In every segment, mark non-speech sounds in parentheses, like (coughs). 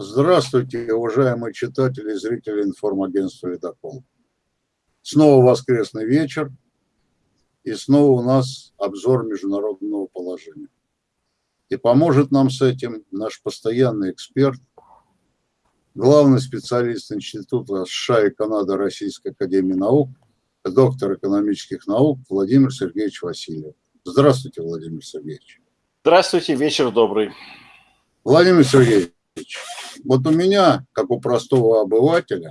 Здравствуйте, уважаемые читатели и зрители информагентства «Ледокол». Снова воскресный вечер, и снова у нас обзор международного положения. И поможет нам с этим наш постоянный эксперт, главный специалист Института США и Канады Российской Академии Наук, доктор экономических наук Владимир Сергеевич Васильев. Здравствуйте, Владимир Сергеевич. Здравствуйте, вечер добрый. Владимир Сергеевич, вот у меня, как у простого обывателя,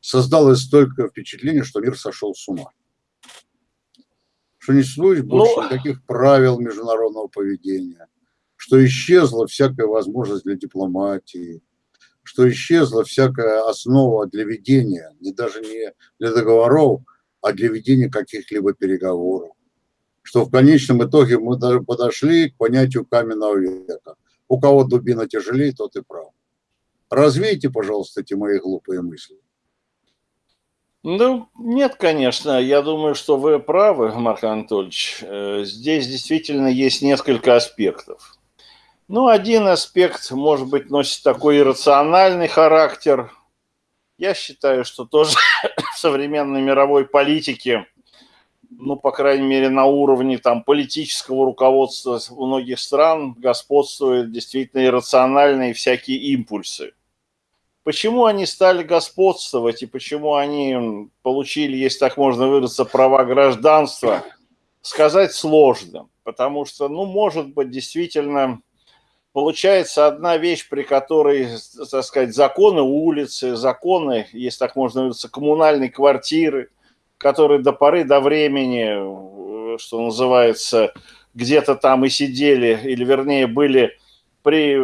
создалось столько впечатление, что мир сошел с ума. Что не существует больше ну... никаких правил международного поведения, что исчезла всякая возможность для дипломатии, что исчезла всякая основа для ведения, не даже не для договоров, а для ведения каких-либо переговоров. Что в конечном итоге мы даже подошли к понятию каменного века. У кого дубина тяжелее, тот и прав. Развейте, пожалуйста, эти мои глупые мысли. Ну, нет, конечно. Я думаю, что вы правы, Марк Анатольевич. Э, здесь действительно есть несколько аспектов. Ну, один аспект, может быть, носит такой иррациональный характер. Я считаю, что тоже (coughs) в современной мировой политике, ну, по крайней мере, на уровне там политического руководства многих стран господствуют действительно иррациональные всякие импульсы. Почему они стали господствовать и почему они получили, если так можно выразиться, права гражданства, сказать сложно. Потому что, ну, может быть, действительно получается одна вещь, при которой, так сказать, законы улицы, законы, если так можно выразиться, коммунальной квартиры, которые до поры до времени, что называется, где-то там и сидели, или вернее были при,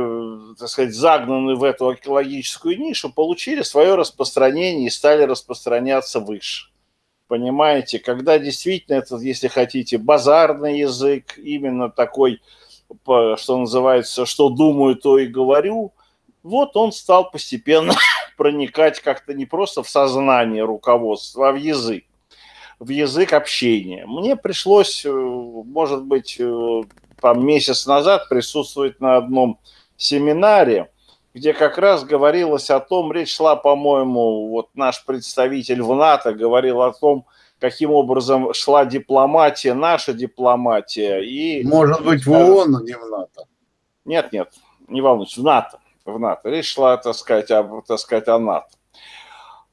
так сказать, загнаны в эту экологическую нишу, получили свое распространение и стали распространяться выше. Понимаете, когда действительно это, если хотите, базарный язык, именно такой что называется, что думаю, то и говорю, вот он стал постепенно (laughs) проникать как-то не просто в сознание руководства, а в язык, в язык общения. Мне пришлось, э, может быть, э, там месяц назад присутствовать на одном семинаре, где как раз говорилось о том, речь шла, по-моему, вот наш представитель в НАТО говорил о том, каким образом шла дипломатия, наша дипломатия. И, Может быть, в ООН, но не в НАТО. Нет, нет, не волнуйтесь, в НАТО. В НАТО. Речь шла, так сказать, о, так сказать, о НАТО.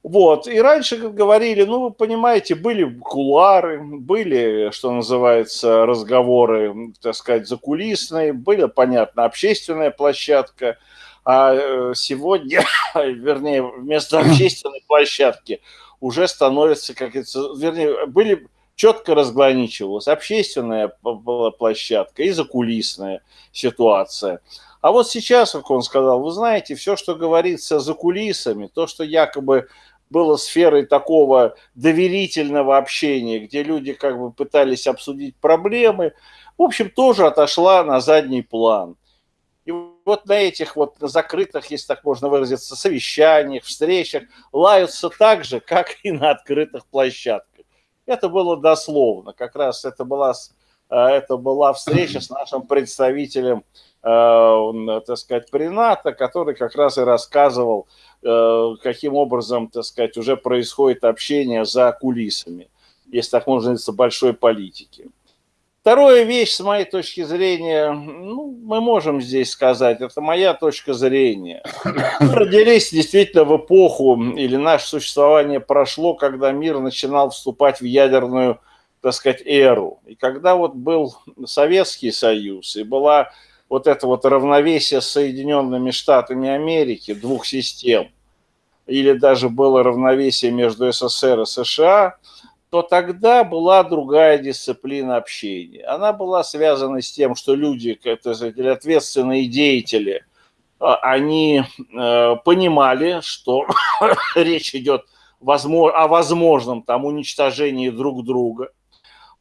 Вот, и раньше говорили, ну, вы понимаете, были кулары, были, что называется, разговоры, так сказать, закулисные, были, понятно, общественная площадка, а э, сегодня, (laughs) вернее, вместо (clears throat) общественной площадки уже становится, как это, вернее, были четко разграничивалась общественная площадка и закулисная ситуация. А вот сейчас, как он сказал, вы знаете, все, что говорится за кулисами, то, что якобы было сферой такого доверительного общения, где люди как бы пытались обсудить проблемы, в общем, тоже отошла на задний план. И вот на этих вот закрытых, если так можно выразиться, совещаниях, встречах лаются так же, как и на открытых площадках. Это было дословно. Как раз это была, э, это была встреча с нашим представителем, э, так сказать, Прината, который как раз и рассказывал, э, каким образом, так сказать, уже происходит общение за кулисами, если так можно выразиться, большой политики. Вторая вещь, с моей точки зрения, ну, мы можем здесь сказать, это моя точка зрения. Мы родились действительно в эпоху, или наше существование прошло, когда мир начинал вступать в ядерную, так сказать, эру. И когда вот был Советский Союз, и была вот это вот равновесие с Соединенными Штатами Америки, двух систем, или даже было равновесие между СССР и США – то тогда была другая дисциплина общения. Она была связана с тем, что люди, это ответственные деятели, а, они э, понимали, что (coughs) речь идет о возможном там уничтожении друг друга.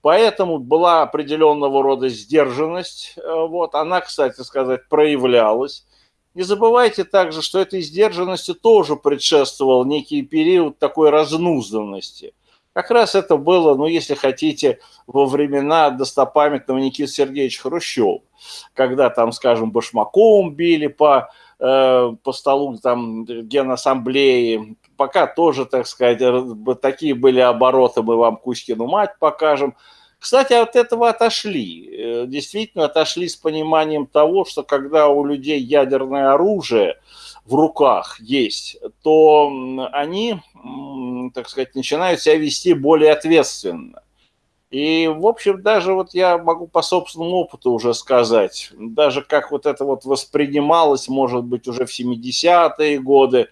Поэтому была определенного рода сдержанность. Э, вот. Она, кстати сказать, проявлялась. Не забывайте также, что этой сдержанности тоже предшествовал некий период такой разнузданности – как раз это было, ну, если хотите, во времена достопамятного Никиты Сергеевича Хрущева, когда там, скажем, башмаком били по, э, по столу там Генассамблеи, пока тоже, так сказать, такие были обороты, мы вам Кузькину мать покажем. Кстати, от этого отошли. Э, действительно отошли с пониманием того, что когда у людей ядерное оружие в руках есть, то они, так сказать, начинают себя вести более ответственно. И, в общем, даже вот я могу по собственному опыту уже сказать, даже как вот это вот воспринималось, может быть, уже в 70-е годы,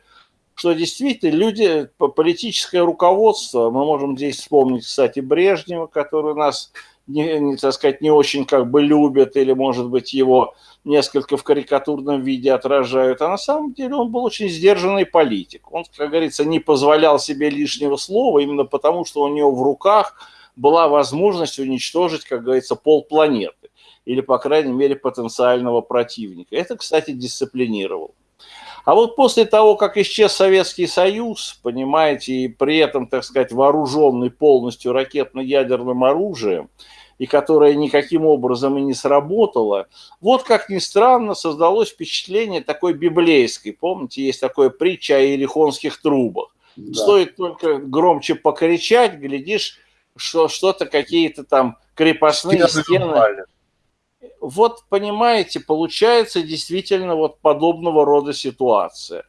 что действительно люди, политическое руководство, мы можем здесь вспомнить, кстати, Брежнева, который нас, не, не, так сказать, не очень как бы любят, или, может быть, его несколько в карикатурном виде отражают, а на самом деле он был очень сдержанный политик. Он, как говорится, не позволял себе лишнего слова, именно потому, что у него в руках была возможность уничтожить, как говорится, полпланеты, или, по крайней мере, потенциального противника. Это, кстати, дисциплинировал. А вот после того, как исчез Советский Союз, понимаете, и при этом, так сказать, вооруженный полностью ракетно-ядерным оружием, и которая никаким образом и не сработала, вот как ни странно создалось впечатление такой библейской. Помните, есть такое притча о ерихонских трубах. Да. Стоит только громче покричать, глядишь, что что-то какие-то там крепостные стены. стены вот понимаете, получается действительно вот подобного рода ситуация.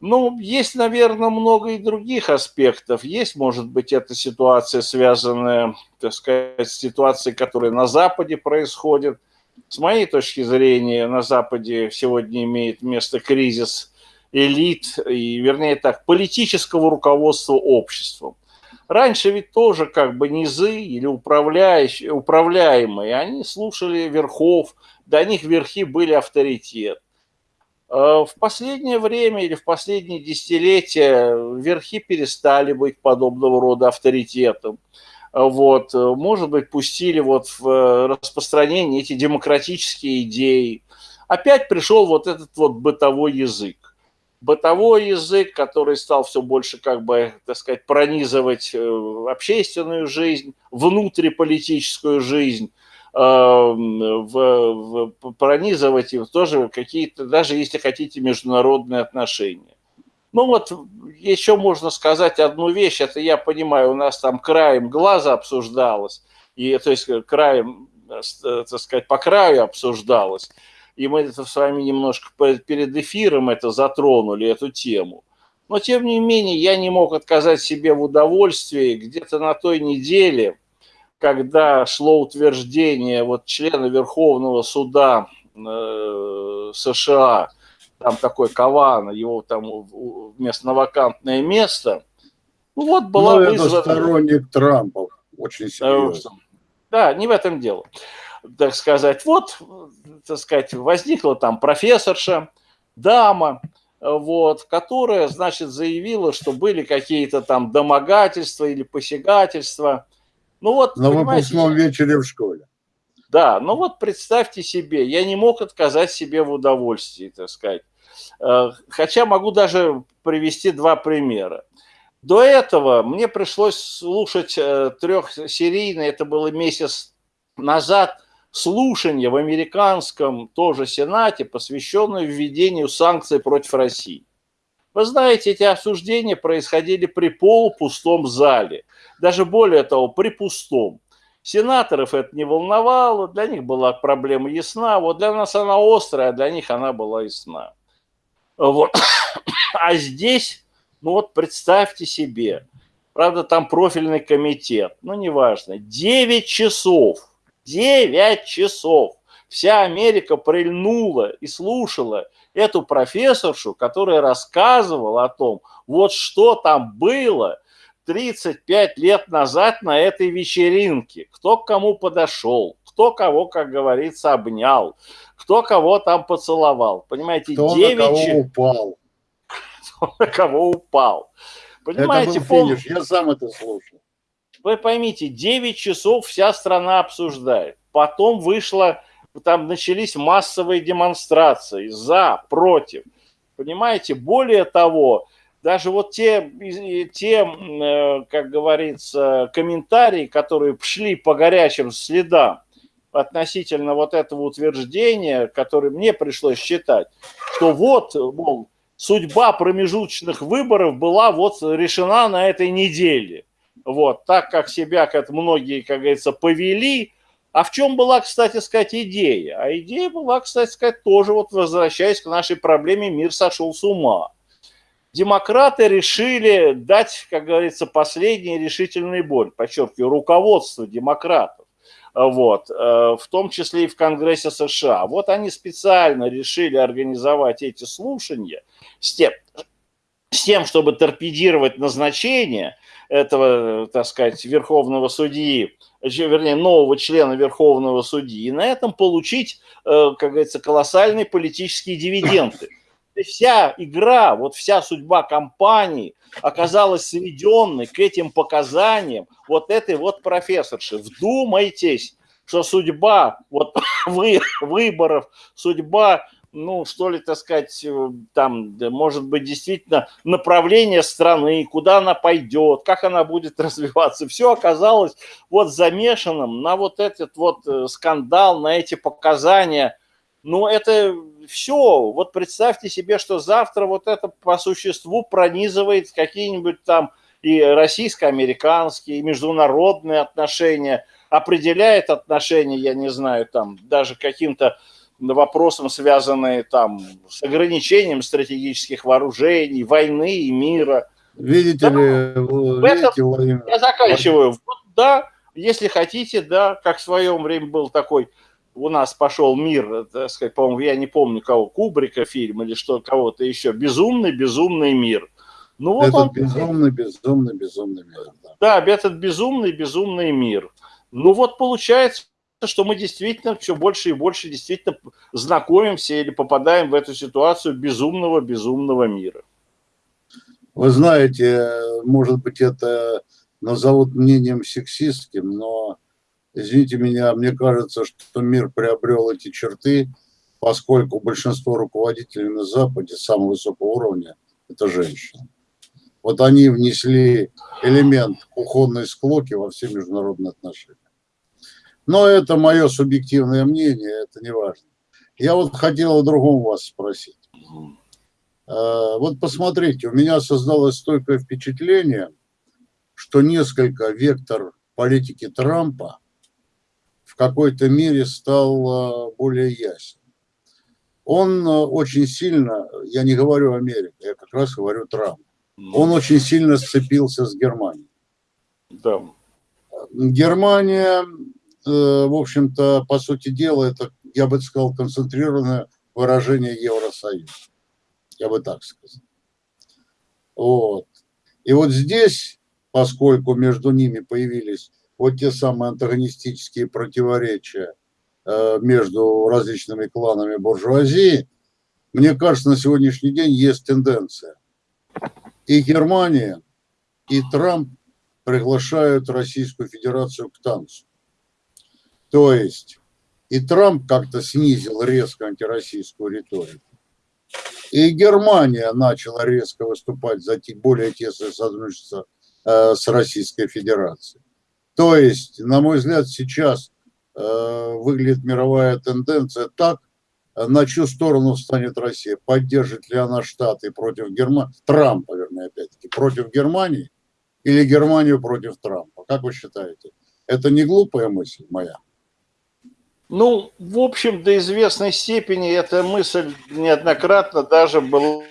Ну, есть, наверное, много и других аспектов. Есть, может быть, эта ситуация, связанная, так сказать, с ситуацией, которая на Западе происходит. С моей точки зрения, на Западе сегодня имеет место кризис элит, и, вернее так, политического руководства обществом. Раньше ведь тоже как бы низы или управляющие, управляемые, они слушали верхов, до них верхи были авторитет. А в последнее время или в последние десятилетия верхи перестали быть подобного рода авторитетом. Вот, может быть, пустили вот в распространение эти демократические идеи. Опять пришел вот этот вот бытовой язык бытовой язык, который стал все больше, как бы, так сказать, пронизывать э, общественную жизнь, внутриполитическую жизнь, э, в, в, пронизывать и тоже какие-то, даже если хотите, международные отношения. Ну вот, еще можно сказать одну вещь, это я понимаю, у нас там краем глаза обсуждалось, и, то есть краем, э, так сказать, по краю обсуждалось, и мы это с вами немножко перед эфиром это затронули, эту тему. Но, тем не менее, я не мог отказать себе в удовольствии где-то на той неделе, когда шло утверждение вот члена Верховного суда э, США, там такой Кавана, его там вместо на вакантное место. Ну вот была ну, вызвана... это сторонник Трампа, очень серьезно. Да, не в этом дело так сказать, вот, так сказать, возникла там профессорша, дама, вот, которая, значит, заявила, что были какие-то там домогательства или посягательства. Ну вот, На выпускном вечере в школе. Да, ну вот представьте себе, я не мог отказать себе в удовольствии, так сказать. Э, хотя могу даже привести два примера. До этого мне пришлось слушать э, трехсерийный, это было месяц назад, слушание в американском тоже Сенате, посвященное введению санкций против России. Вы знаете, эти обсуждения происходили при полупустом зале. Даже более того, при пустом. Сенаторов это не волновало, для них была проблема ясна. Вот для нас она острая, а для них она была ясна. Вот. (coughs) А здесь, ну вот представьте себе, правда, там профильный комитет, ну неважно, 9 часов – 9 часов. Вся Америка прильнула и слушала эту профессоршу, которая рассказывала о том, вот что там было 35 лет назад на этой вечеринке, кто к кому подошел, кто кого, как говорится, обнял, кто кого там поцеловал. Понимаете, кто 9 на кого упал. (laughs) Кто на кого упал. Понимаете, это был финиш, я сам это слушал. Вы поймите, 9 часов вся страна обсуждает. Потом вышло, там начались массовые демонстрации за, против. Понимаете, более того, даже вот те, те, э, как говорится, комментарии, которые шли по горячим следам, относительно вот этого утверждения, которое мне пришлось считать, что вот, мол, судьба промежуточных выборов была вот решена на этой неделе. Вот, так как себя, как многие, как говорится, повели. А в чем была, кстати сказать, идея? А идея была, кстати сказать, тоже вот возвращаясь к нашей проблеме, мир сошел с ума. Демократы решили дать, как говорится, последний решительный бой, подчеркиваю, руководство демократов вот, э, в том числе и в Конгрессе США. Вот они специально решили организовать эти слушания с тем, с тем чтобы торпедировать назначение этого, так сказать, верховного судьи, вернее, нового члена верховного судьи, и на этом получить, э, как говорится, колоссальные политические дивиденды. (laughs) Вся игра, вот вся судьба компании оказалась сведенной к этим показаниям вот этой вот профессорши. Вдумайтесь, что судьба вот (coughs) вы, выборов, судьба ну, что ли, так сказать, э, там, может быть, действительно направление страны, куда она пойдет, как она будет (laughs) развиваться, все оказалось вот замешанным на вот этот вот э, скандал, на эти показания. Ну, это все. Вот представьте себе, что завтра вот это по существу пронизывает какие-нибудь там и российско-американские, и международные отношения, определяет отношения, я не знаю, там, даже каким-то вопросам, связанные там с ограничением стратегических вооружений, войны и мира. Видите да, ли, видите, Владимир? Я заканчиваю. Вот, да, если хотите, да, как в своем время был такой, у нас пошел мир, так сказать, по-моему, я не помню кого, Кубрика фильм или что, кого-то еще, безумный, безумный мир. Ну, вот этот он, безумный, безумный, безумный мир. Да. да, этот безумный, безумный мир. Ну вот получается, что мы действительно все больше и больше действительно знакомимся или попадаем в эту ситуацию безумного, безумного мира. Вы знаете, может быть, это назовут мнением сексистским, но, извините меня, мне кажется, что мир приобрел эти черты, поскольку большинство руководителей на Западе самого высокого уровня – это женщины. Вот они внесли элемент кухонной склоки во все международные отношения. Но это мое субъективное мнение, это не важно. Я вот хотел о другом вас спросить. А, вот посмотрите, у меня создалось стойкое впечатление, что несколько вектор политики Трампа в какой-то мере стал а, более ясен. Он а, очень сильно, я не говорю Америка, я как раз говорю Трамп, он очень сильно сцепился с Германией. Да. Германия Э, в общем-то, по сути дела, это, я бы сказал, концентрированное выражение Евросоюз. Я бы так сказал. Вот. И вот здесь, поскольку между ними появились вот те самые антагонистические противоречия э, между различными кланами буржуазии, мне кажется, на сегодняшний день есть тенденция. И Германия, и Трамп приглашают Российскую Федерацию к танцу. То есть и Трамп как-то снизил резко антироссийскую риторику. И Германия начала резко выступать за более тесное сотрудничество э, с Российской Федерацией. То есть, на мой взгляд, сейчас э, выглядит мировая тенденция так, на чью сторону встанет Россия. Поддержит ли она Штаты против Германии, Трампа, вернее, опять-таки, против Германии или Германию против Трампа? Как вы считаете? Это не глупая мысль моя? Ну, в общем, до известной степени эта мысль неоднократно даже была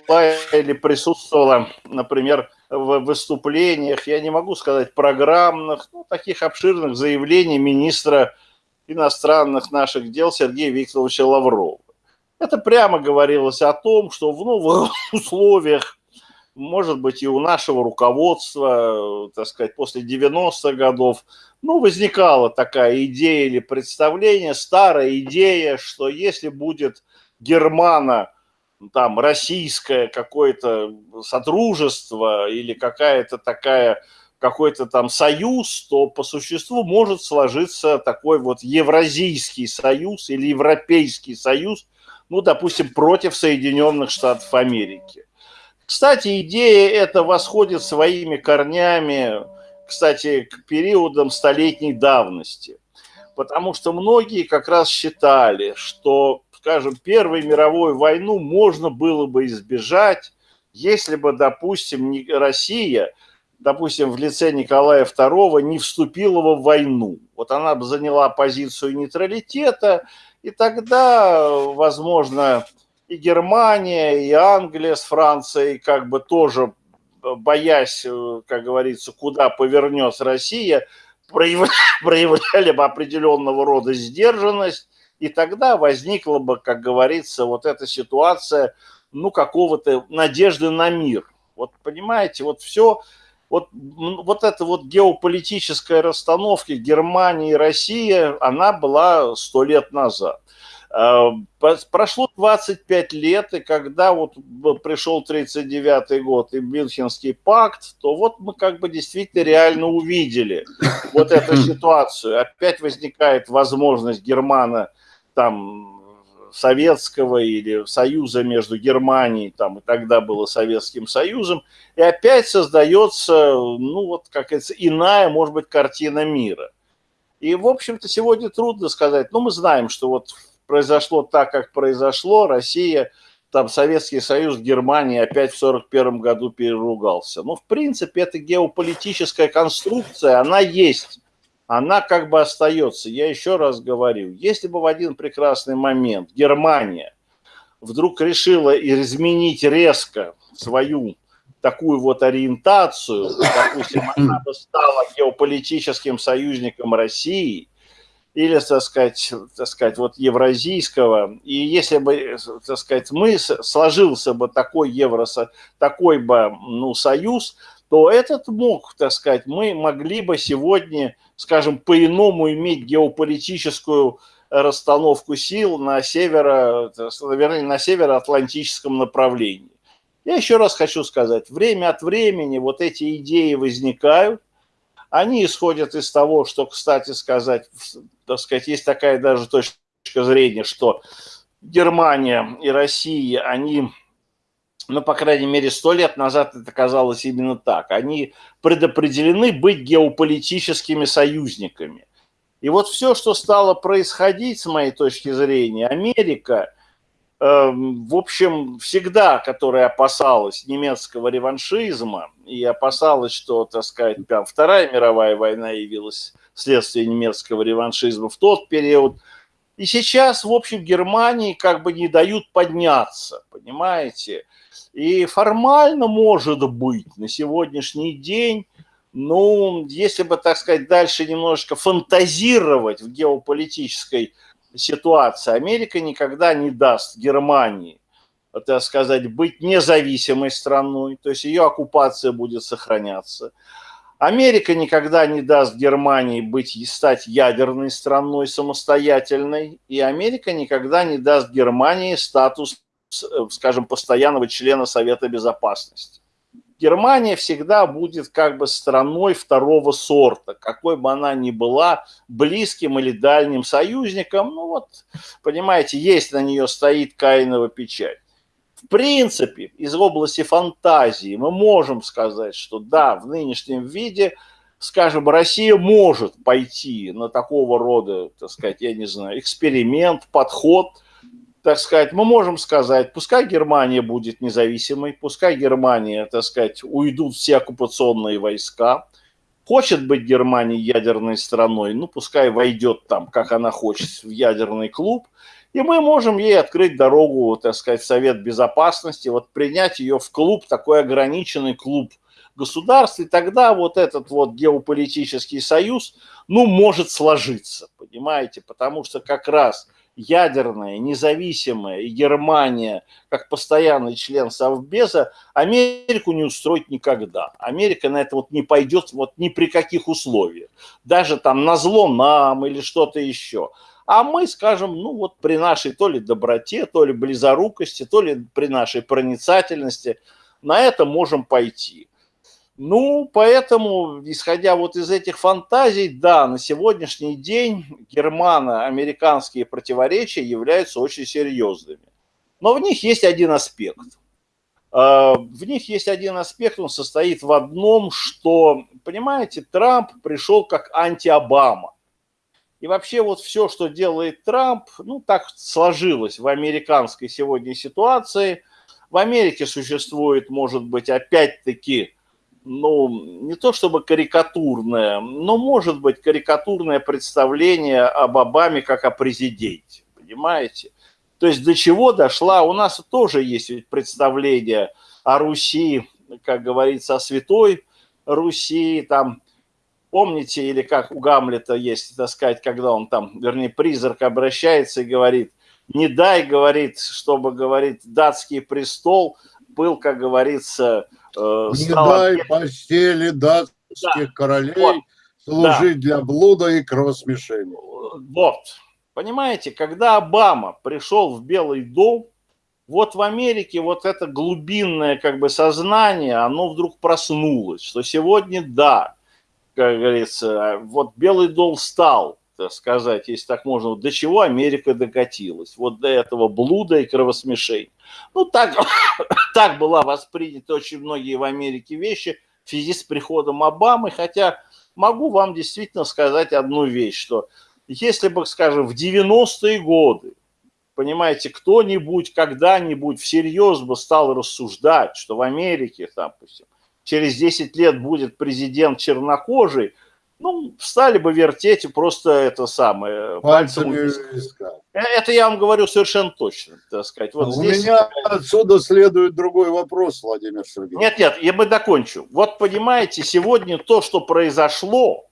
или присутствовала, например, в выступлениях, я не могу сказать программных, ну, таких обширных заявлений министра иностранных наших дел Сергея Викторовича Лаврова. Это прямо говорилось о том, что в новых (laughs) условиях, может быть, и у нашего руководства, так сказать, после 90-х годов, ну, возникала такая идея или представление, старая идея, что если будет германо, там, российское какое-то содружество или какая-то такая, какой-то там союз, то по существу может сложиться такой вот евразийский союз или европейский союз, ну, допустим, против Соединенных Штатов Америки. Кстати, идея эта восходит своими корнями кстати, к периодам столетней давности. потому что многие как раз считали, что, скажем, Первую мировую войну можно было бы избежать, если бы, допустим, Россия, допустим, в лице Николая II не вступила в войну. Вот она бы заняла позицию нейтралитета, и тогда, возможно, и Германия, и Англия с Францией как бы тоже, боясь, как говорится, куда повернет Россия, (laughs) проявляли бы определенного рода сдержанность, и тогда возникла бы, как говорится, вот эта ситуация, ну, какого-то надежды на мир. Вот понимаете, вот все, вот, вот эта вот геополитическая расстановка Германии и России, она была сто лет назад. Э, прошло 25 лет, и когда вот пришел 39 год и Мюнхенский пакт, то вот мы как бы действительно реально увидели вот эту (laughs) ситуацию. Опять возникает возможность Германа там советского или союза между Германией, там и тогда было Советским Союзом, и опять создается, ну вот, как говорится, иная, может быть, картина мира. И, в общем-то, сегодня трудно сказать, но мы знаем, что вот произошло так, как произошло, Россия, там Советский Союз, Германия опять в 1941 году переругался. Но, в принципе, эта геополитическая конструкция, она есть, она как бы остается. Я еще раз говорю, если бы в один прекрасный момент Германия вдруг решила изменить резко свою такую вот ориентацию, допустим, она бы стала геополитическим союзником России – или, так сказать, так сказать, вот евразийского. И если бы, так сказать, мы сложился бы такой евро, такой бы, ну, союз, то этот мог, так сказать, мы могли бы сегодня, скажем, по-иному иметь геополитическую расстановку сил на северо, вернее, на североатлантическом направлении. Я еще раз хочу сказать, время от времени вот эти идеи возникают, они исходят из того, что, кстати сказать, так сказать, есть такая даже точка зрения, что Германия и Россия, они, ну, по крайней мере, сто лет назад это казалось именно так, они предопределены быть геополитическими союзниками. И вот все, что стало происходить, с моей точки зрения, Америка – в общем, всегда, которая опасалась немецкого реваншизма и опасалась, что, так сказать, прям Вторая мировая война явилась следствием немецкого реваншизма в тот период. И сейчас, в общем, Германии как бы не дают подняться, понимаете? И формально, может быть, на сегодняшний день, ну, если бы, так сказать, дальше немножечко фантазировать в геополитической ситуация. Америка никогда не даст Германии, так сказать, быть независимой страной, то есть ее оккупация будет сохраняться. Америка никогда не даст Германии быть, стать ядерной страной самостоятельной, и Америка никогда не даст Германии статус, скажем, постоянного члена Совета Безопасности. Германия всегда будет как бы страной второго сорта, какой бы она ни была, близким или дальним союзником. Ну вот, понимаете, есть на нее стоит Каинова печать. В принципе, из области фантазии мы можем сказать, что да, в нынешнем виде, скажем, Россия может пойти на такого рода, так сказать, я не знаю, эксперимент, подход – так сказать, мы можем сказать, пускай Германия будет независимой, пускай Германия, так сказать, уйдут все оккупационные войска, хочет быть Германия ядерной страной, ну, пускай войдет там, как она хочет, в ядерный клуб, и мы можем ей открыть дорогу, так сказать, в Совет Безопасности, вот принять ее в клуб, такой ограниченный клуб государств, и тогда вот этот вот геополитический союз, ну, может сложиться, понимаете, потому что как раз ядерная, независимая, и Германия, как постоянный член Совбеза, Америку не устроить никогда. Америка на это вот не пойдет вот ни при каких условиях. Даже там на зло нам или что-то еще. А мы скажем, ну вот при нашей то ли доброте, то ли близорукости, то ли при нашей проницательности на это можем пойти. Ну, поэтому, исходя вот из этих фантазий, да, на сегодняшний день германо-американские противоречия являются очень серьезными. Но в них есть один аспект. А, в них есть один аспект, он состоит в одном, что, понимаете, Трамп пришел как анти-Обама. И вообще вот все, что делает Трамп, ну так сложилось в американской сегодня ситуации. В Америке существует, может быть, опять-таки, ну, не то чтобы карикатурное, но может быть карикатурное представление об Обаме как о президенте, понимаете? То есть до чего дошла, у нас тоже есть представление о Руси, как говорится, о святой Руси, там, помните, или как у Гамлета есть, так сказать, когда он там, вернее, призрак обращается и говорит, не дай, говорит, чтобы, говорит, датский престол был, как говорится, э, не дай постели датских да. королей вот. служить да. для блуда и кровосмешения. Вот, понимаете, когда Обама пришел в Белый дом, вот в Америке вот это глубинное как бы сознание, оно вдруг проснулось, что сегодня да, как говорится, вот Белый дом стал, так сказать, если так можно, до чего Америка докатилась, вот до этого блуда и кровосмешения. Ну, так, (coughs) так была воспринята очень многие в Америке вещи в связи с приходом Обамы, хотя могу вам действительно сказать одну вещь, что если бы, скажем, в 90-е годы понимаете, кто-нибудь когда-нибудь всерьез бы стал рассуждать, что в Америке, допустим, через 10 лет будет президент чернокожий, ну, стали бы вертеть просто это самое. Пальцами э, Это я вам говорю совершенно точно, так сказать. Вот У здесь... меня отсюда следует другой вопрос, Владимир Сергеевич. Нет, нет, я бы докончу. Вот понимаете, сегодня то, что произошло,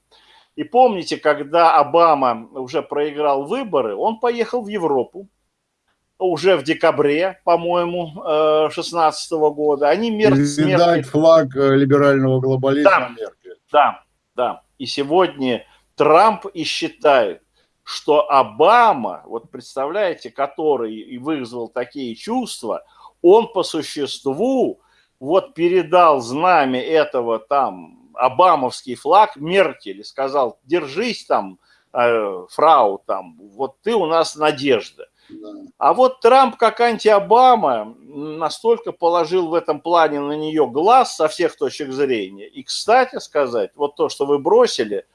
и помните, когда Обама уже проиграл выборы, он поехал в Европу, уже в декабре, по-моему, 16 э, года. Они мер... Видать флаг э, либерального глобализма да, Меркель. Да, да. И сегодня Трамп и считает, что Обама, вот представляете, который и вызвал такие чувства, он по существу вот передал знамя этого там обамовский флаг Меркель и сказал, держись там, э, фрау, там, вот ты у нас надежда. А вот Трамп, как анти-Обама, настолько положил в этом плане на нее глаз со всех точек зрения. И, кстати сказать, вот то, что вы бросили,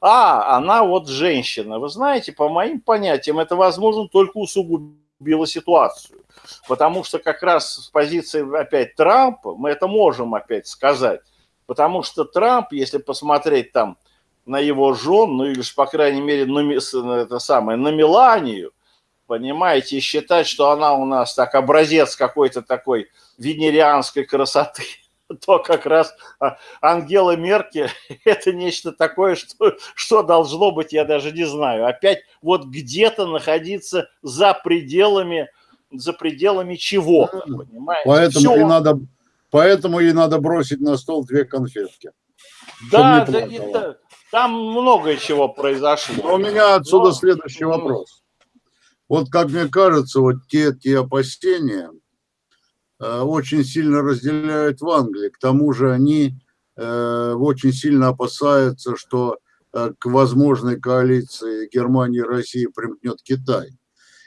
а, она вот женщина. Вы знаете, по моим понятиям, это, возможно, только усугубило ситуацию. Потому что как раз с позиции опять Трампа, мы это можем опять сказать, потому что Трамп, если посмотреть там на его жен, ну или, по крайней мере, на, это самое, на Меланию, понимаете, и считать, что она у нас так образец какой-то такой венерианской красоты, (laughs) то как раз а, Ангела Меркель (laughs) – это нечто такое, что, что должно быть, я даже не знаю. Опять вот где-то находиться за пределами, за пределами чего-то, понимаете? Поэтому и, надо, поэтому и надо бросить на стол две конфетки. Да, да это, там многое чего произошло. Но у меня отсюда Но, следующий вопрос. Вот, как мне кажется, вот те, те опасения э, очень сильно разделяют в Англии. К тому же они э, очень сильно опасаются, что э, к возможной коалиции Германии и России примкнет Китай.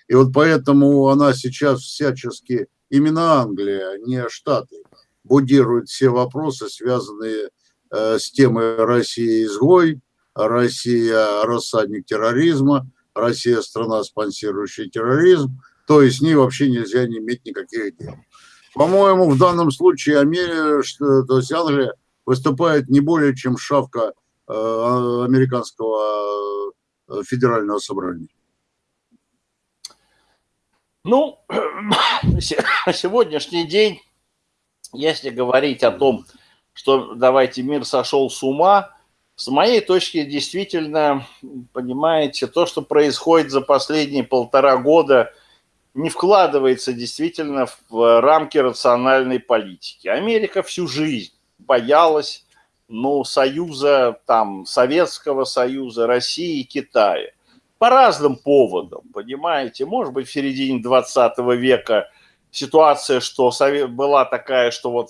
И вот поэтому она сейчас всячески, именно Англия, не Штаты, будирует все вопросы, связанные э, с темой Россия изгой, Россия рассадник терроризма – Россия страна, спонсирующая терроризм, то есть с ней вообще нельзя не иметь никаких дел. По-моему, в данном случае Америка, то есть Англия выступает не более чем шавка э, американского э, федерального собрания. Ну, (clears throat) сегодняшний день, если говорить о том, что давайте мир сошел с ума, с моей точки, действительно, понимаете, то, что происходит за последние полтора года, не вкладывается действительно в рамки рациональной политики. Америка всю жизнь боялась ну, союза, там, Советского Союза, России и Китая. По разным поводам, понимаете. Может быть, в середине 20 века ситуация, что была такая, что вот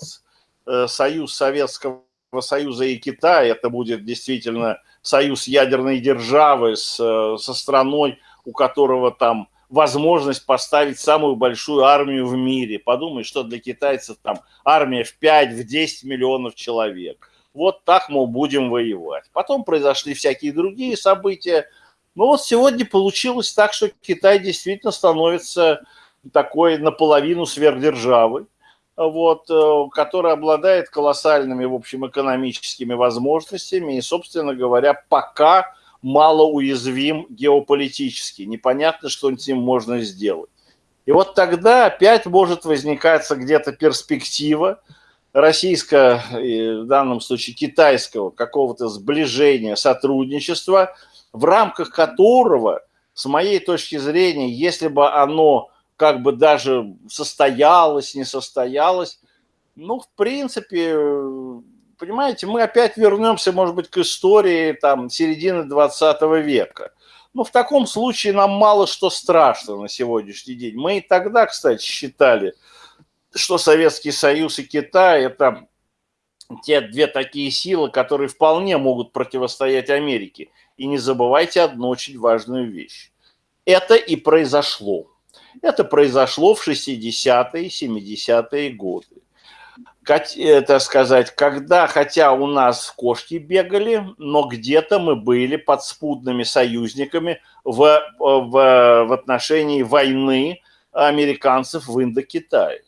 э, союз Советского Союза и Китая, это будет действительно союз ядерной державы с, со страной, у которого там возможность поставить самую большую армию в мире. Подумай, что для китайцев там армия в 5, в 10 миллионов человек. Вот так, мол, будем воевать. Потом произошли всякие другие события, Ну вот сегодня получилось так, что Китай действительно становится такой наполовину сверхдержавой, вот, э, которая обладает колоссальными, в общем, экономическими возможностями и, собственно говоря, пока мало уязвим геополитически. Непонятно, что с ним можно сделать. И вот тогда опять может возникать где-то перспектива российского, в данном случае китайского, какого-то сближения, сотрудничества, в рамках которого, с моей точки зрения, если бы оно как бы даже состоялось, не состоялось, ну, в принципе, понимаете, мы опять вернемся, может быть, к истории там середины 20 века. Ну, в таком случае нам мало что страшно на сегодняшний день. Мы и тогда, кстати, считали, что Советский Союз и Китай – это те две такие силы, которые вполне могут противостоять Америке. И не забывайте одну очень важную вещь. Это и произошло. Это произошло в 60-е, 70-е годы. Это сказать, когда, хотя у нас кошки бегали, но где-то мы были подспудными союзниками в, в, в отношении войны американцев в Индокитае.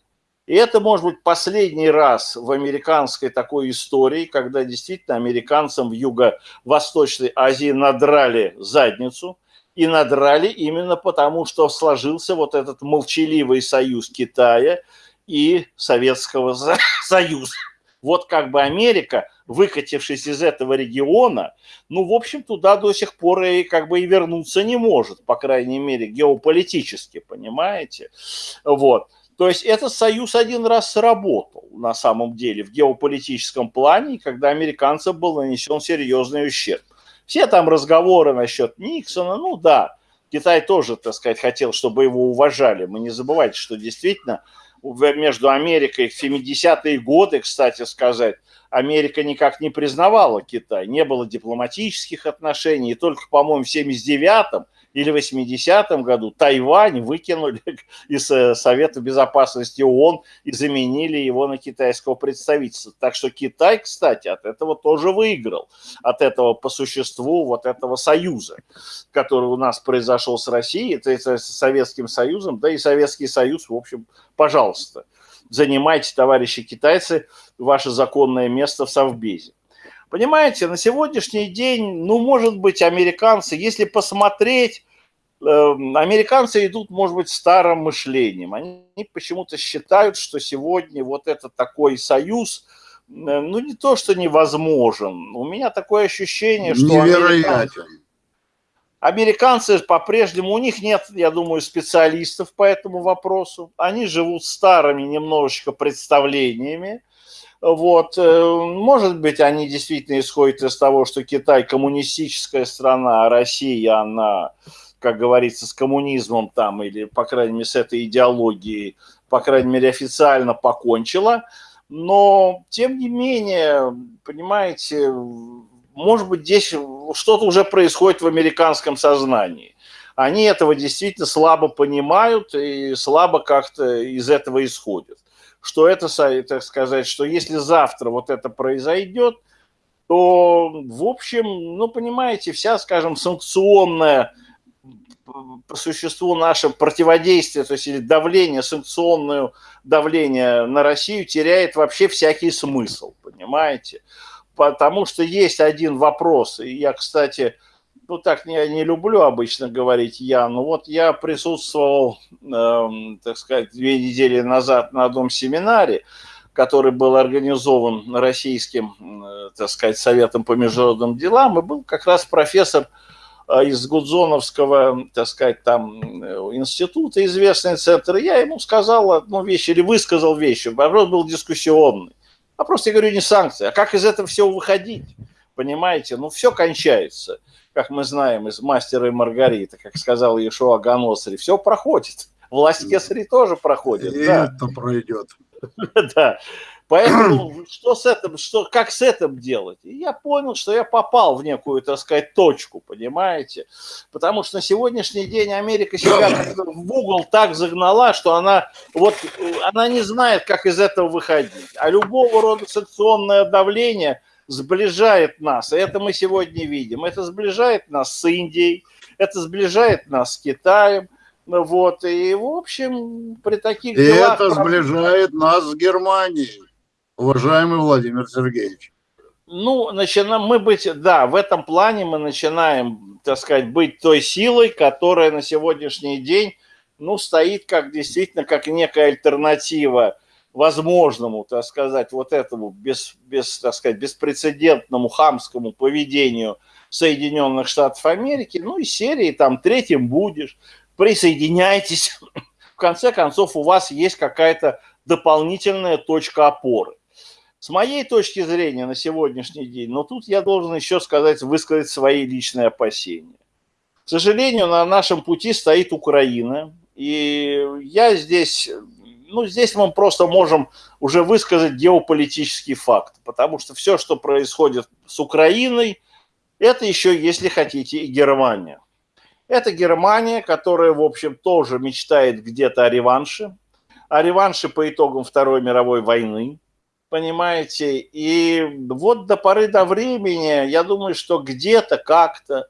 И это может быть последний раз в американской такой истории, когда действительно американцам в Юго-Восточной Азии надрали задницу – и надрали именно потому, что сложился вот этот молчаливый союз Китая и Советского (laughs) Союза. Вот как бы Америка, выкатившись из этого региона, ну, в общем, туда до сих пор и как бы и вернуться не может, по крайней мере, геополитически, понимаете? Вот. То есть этот союз один раз сработал на самом деле в геополитическом плане, когда американцам был нанесен серьезный ущерб. Все там разговоры насчет Никсона, ну да, Китай тоже, так сказать, хотел, чтобы его уважали. Мы не забывайте, что действительно между Америкой в 70-е годы, кстати сказать, Америка никак не признавала Китай, не было дипломатических отношений, и только, по-моему, в 79-м или 80-м году Тайвань выкинули (laughs) из э, Совета Безопасности ООН и заменили его на китайского представительства. Так что Китай, кстати, от этого тоже выиграл, от этого по существу вот этого союза, который у нас произошел с Россией, это, это с Советским Союзом, да и Советский Союз, в общем, пожалуйста, занимайте, товарищи китайцы, ваше законное место в Совбезе. Понимаете, на сегодняшний день, ну, может быть, американцы, если посмотреть, э, американцы идут, может быть, старым мышлением. Они почему-то считают, что сегодня вот этот такой союз, э, ну, не то, что невозможен. У меня такое ощущение, что... Невероятен. Американцы по-прежнему, у них нет, я думаю, специалистов по этому вопросу. Они живут старыми немножечко представлениями. Вот. Э, может быть, они действительно исходят из того, что Китай коммунистическая страна, а Россия, она, как говорится, с коммунизмом там, или, по крайней мере, с этой идеологией, по крайней мере, официально покончила. Но, тем не менее, понимаете, может быть, здесь что-то уже происходит в американском сознании. Они этого действительно слабо понимают и слабо как-то из этого исходят что это, так сказать, что если завтра вот это произойдет, то, в общем, ну, понимаете, вся, скажем, санкционная по существу наше противодействие, то есть или давление, санкционное давление на Россию теряет вообще всякий смысл, понимаете? Потому что есть один вопрос, и я, кстати, ну так не, не люблю обычно говорить я, но вот я присутствовал, э, так сказать, две недели назад на одном семинаре, который был организован российским, э, так сказать, Советом по международным делам, и был как раз профессор э, из Гудзоновского, так сказать, там э, института, известный центр, я ему сказал одну вещь, или высказал вещь, вопрос был дискуссионный. Вопрос, я говорю, не санкции, а как из этого всего выходить? Понимаете, ну все кончается как мы знаем из «Мастера и Маргариты», как сказал Ешуа Ганосри, все проходит. Власть Кесари тоже проходит. И да. это пройдет. (laughs) Да. Поэтому что с этим, что, как с этим делать? И я понял, что я попал в некую, так сказать, точку, понимаете? Потому что на сегодняшний день Америка себя (coughs) в угол так загнала, что она, вот, она не знает, как из этого выходить. А любого рода санкционное давление – сближает нас, это мы сегодня видим. Это сближает нас с Индией, Это сближает нас с Китаем. Вот, и, в общем, при таких и делах... это сближает нас с Германией, уважаемый Владимир Сергеевич. Ну, начинаем мы быть, да, в этом плане мы начинаем, так сказать, быть той силой, которая на сегодняшний день, ну, стоит как действительно, как некая альтернатива возможному, так сказать, вот этому без, без, так сказать, беспрецедентному хамскому поведению Соединенных Штатов Америки, ну и серии там третьим будешь, присоединяйтесь. В конце концов, у вас есть какая-то дополнительная точка опоры. С моей точки зрения на сегодняшний день, но тут я должен еще сказать, высказать свои личные опасения. К сожалению, на нашем пути стоит Украина, и я здесь, ну, здесь мы просто можем уже высказать геополитический факт, потому что все, что происходит с Украиной, это еще, если хотите, и Германия. Это Германия, которая, в общем, тоже мечтает где-то о реванше, о реванше по итогам Второй мировой войны, понимаете, и вот до поры до времени, я думаю, что где-то как-то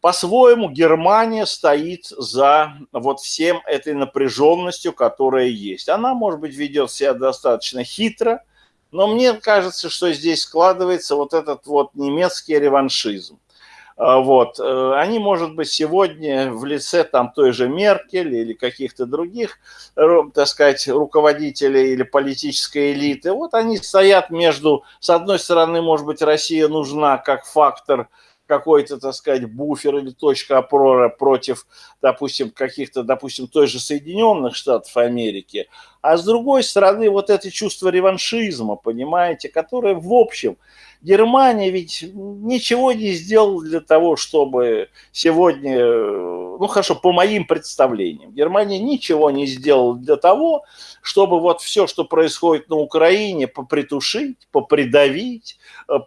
по-своему Германия стоит за вот всем этой напряженностью, которая есть. Она, может быть, ведет себя достаточно хитро, но мне кажется, что здесь складывается вот этот вот немецкий реваншизм. А, вот. Э, они, может быть, сегодня в лице там той же Меркель или каких-то других, так сказать, руководителей или политической элиты, вот они стоят между, с одной стороны, может быть, Россия нужна как фактор какой-то, так сказать, буфер или точка опора против, допустим, каких-то, допустим, той же Соединенных Штатов Америки, а с другой стороны, вот это чувство реваншизма, понимаете, которое в общем – Германия ведь ничего не сделала для того, чтобы сегодня, ну хорошо, по моим представлениям, Германия ничего не сделала для того, чтобы вот все, что происходит на Украине, попритушить, попридавить,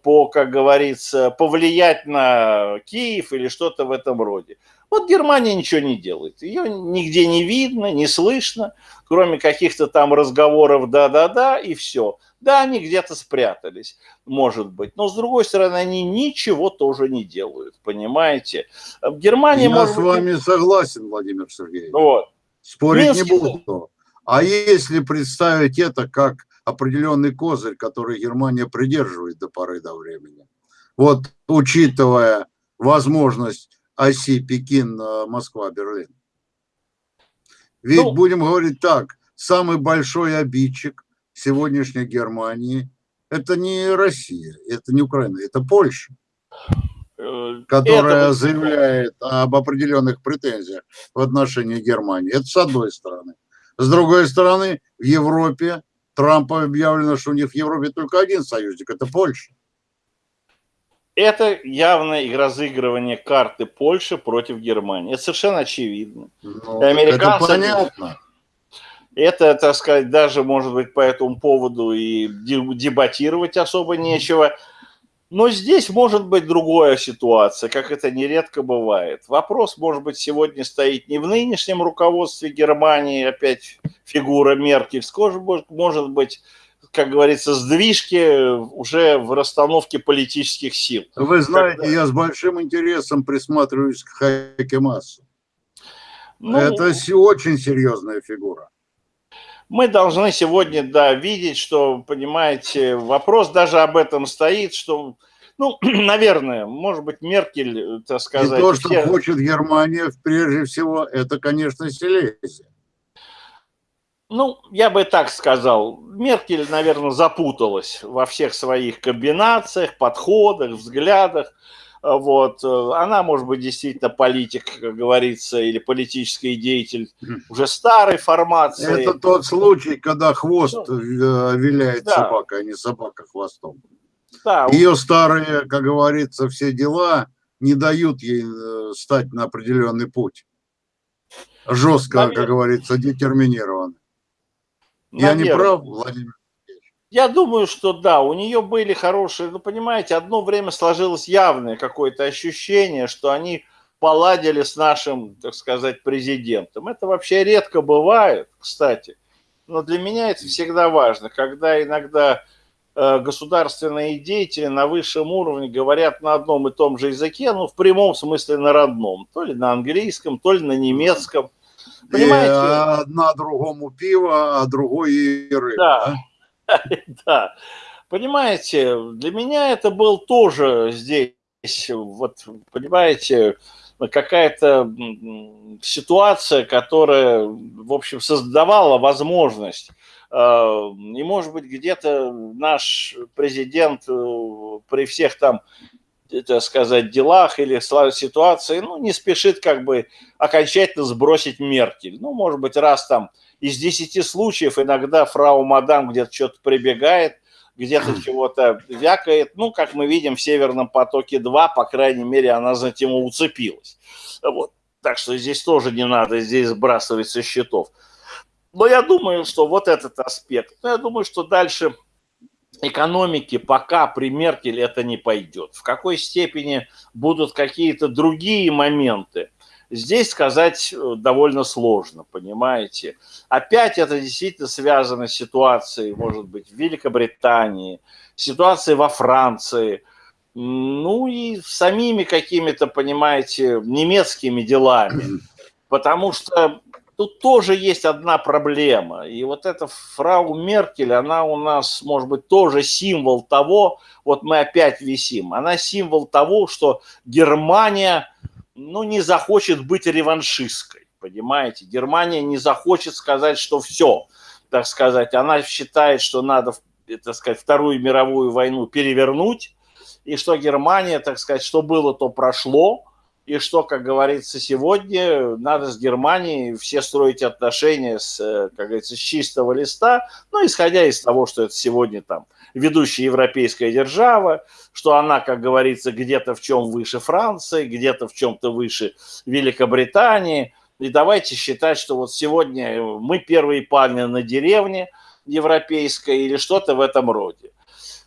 по, как говорится, повлиять на Киев или что-то в этом роде. Вот Германия ничего не делает. Ее нигде не видно, не слышно, кроме каких-то там разговоров «да-да-да» и все. Да, они где-то спрятались, может быть. Но, с другой стороны, они ничего тоже не делают, понимаете? Германия... Я может с вами согласен, Владимир Сергеевич. Вот. Спорить Минский... не буду. А если представить это как определенный козырь, который Германия придерживает до поры до времени, вот учитывая возможность оси Пекин-Москва-Берлин. Ведь ну, будем говорить так, самый большой обидчик сегодняшней Германии это не Россия, это не Украина, это Польша, э, которая это... заявляет об определенных претензиях в отношении Германии. Это с одной стороны. С другой стороны, в Европе Трампа объявлено, что у них в Европе только один союзник, это Польша. Это явное разыгрывание карты Польши против Германии. Это совершенно очевидно. Ну, Американцы, это понятно. Это, так сказать, даже, может быть, по этому поводу и дебатировать особо нечего. Но здесь может быть другая ситуация, как это нередко бывает. Вопрос, может быть, сегодня стоит не в нынешнем руководстве Германии, опять фигура Меркель, может быть, как говорится, сдвижки уже в расстановке политических сил. Вы знаете, Когда... я с большим интересом присматриваюсь к Хайке Массу. Ну, Это очень серьезная фигура. Мы должны сегодня, да, видеть, что, понимаете, вопрос даже об этом стоит, что, ну, (clears throat) наверное, может быть, Меркель, так сказать... И то, что все... хочет Германия, прежде всего, это, конечно, Силезия. Ну, я бы так сказал, Меркель, наверное, запуталась во всех своих комбинациях, подходах, взглядах. Вот. Она, может быть, действительно политик, как говорится, или политический деятель уже старой формации. Это тот случай, когда хвост ну, э, виляет да. собака, а не собака хвостом. Да. Ее старые, как говорится, все дела не дают ей э, стать на определенный путь. Жестко, Наверное. как говорится, детерминированно. Я не прав, Владимир? Я думаю, что да, у нее были хорошие, ну, понимаете, одно время сложилось явное какое-то ощущение, что они поладили с нашим, так сказать, президентом. Это вообще редко бывает, кстати. Но для меня это всегда важно, когда иногда э, государственные деятели на высшем уровне говорят на одном и том же языке, ну, в прямом смысле на родном, то ли на английском, то ли на немецком. Понимаете? И одна другому пиво, а другой рыба. Да, (laughs) да. Понимаете, для меня это был тоже здесь, вот, понимаете, какая-то ситуация, которая, в общем, создавала возможность э, и, может быть, где-то наш президент э, при всех там, так сказать, делах или ситуации, ну, не спешит как бы окончательно сбросить Меркель. Ну, может быть, раз там из десяти случаев иногда фрау Мадам где-то что-то прибегает, где-то (clears throat) чего-то вякает. Ну, как мы видим в «Северном потоке-2», по крайней мере, она за тему уцепилась. Вот. Так что здесь тоже не надо здесь сбрасывать со счетов. Но я думаю, что вот этот аспект. Но я думаю, что дальше экономики пока при Меркель это не пойдет. В какой степени будут какие-то другие моменты, здесь сказать э, довольно сложно, понимаете. Опять это действительно связано с ситуацией, может быть, в Великобритании, ситуацией во Франции – ну и самими какими-то, понимаете, немецкими делами. (clears throat) Потому что тут тоже есть одна проблема. И вот эта фрау Меркель, она у нас, может быть, тоже символ того, вот мы опять висим, она символ того, что Германия, ну, не захочет быть реваншистской, понимаете? Германия не захочет сказать, что все, так сказать, она считает, что надо, так сказать, Вторую мировую войну перевернуть, и что Германия, так сказать, что было, то прошло, и что, как говорится, сегодня надо с Германией все строить отношения с, э, как говорится, с чистого листа, ну, исходя из того, что это сегодня там ведущая европейская держава, что она, как говорится, где-то в чем выше Франции, где-то в чем-то выше Великобритании, и давайте считать, что вот сегодня мы первые пальмы на деревне европейской или что-то в этом роде.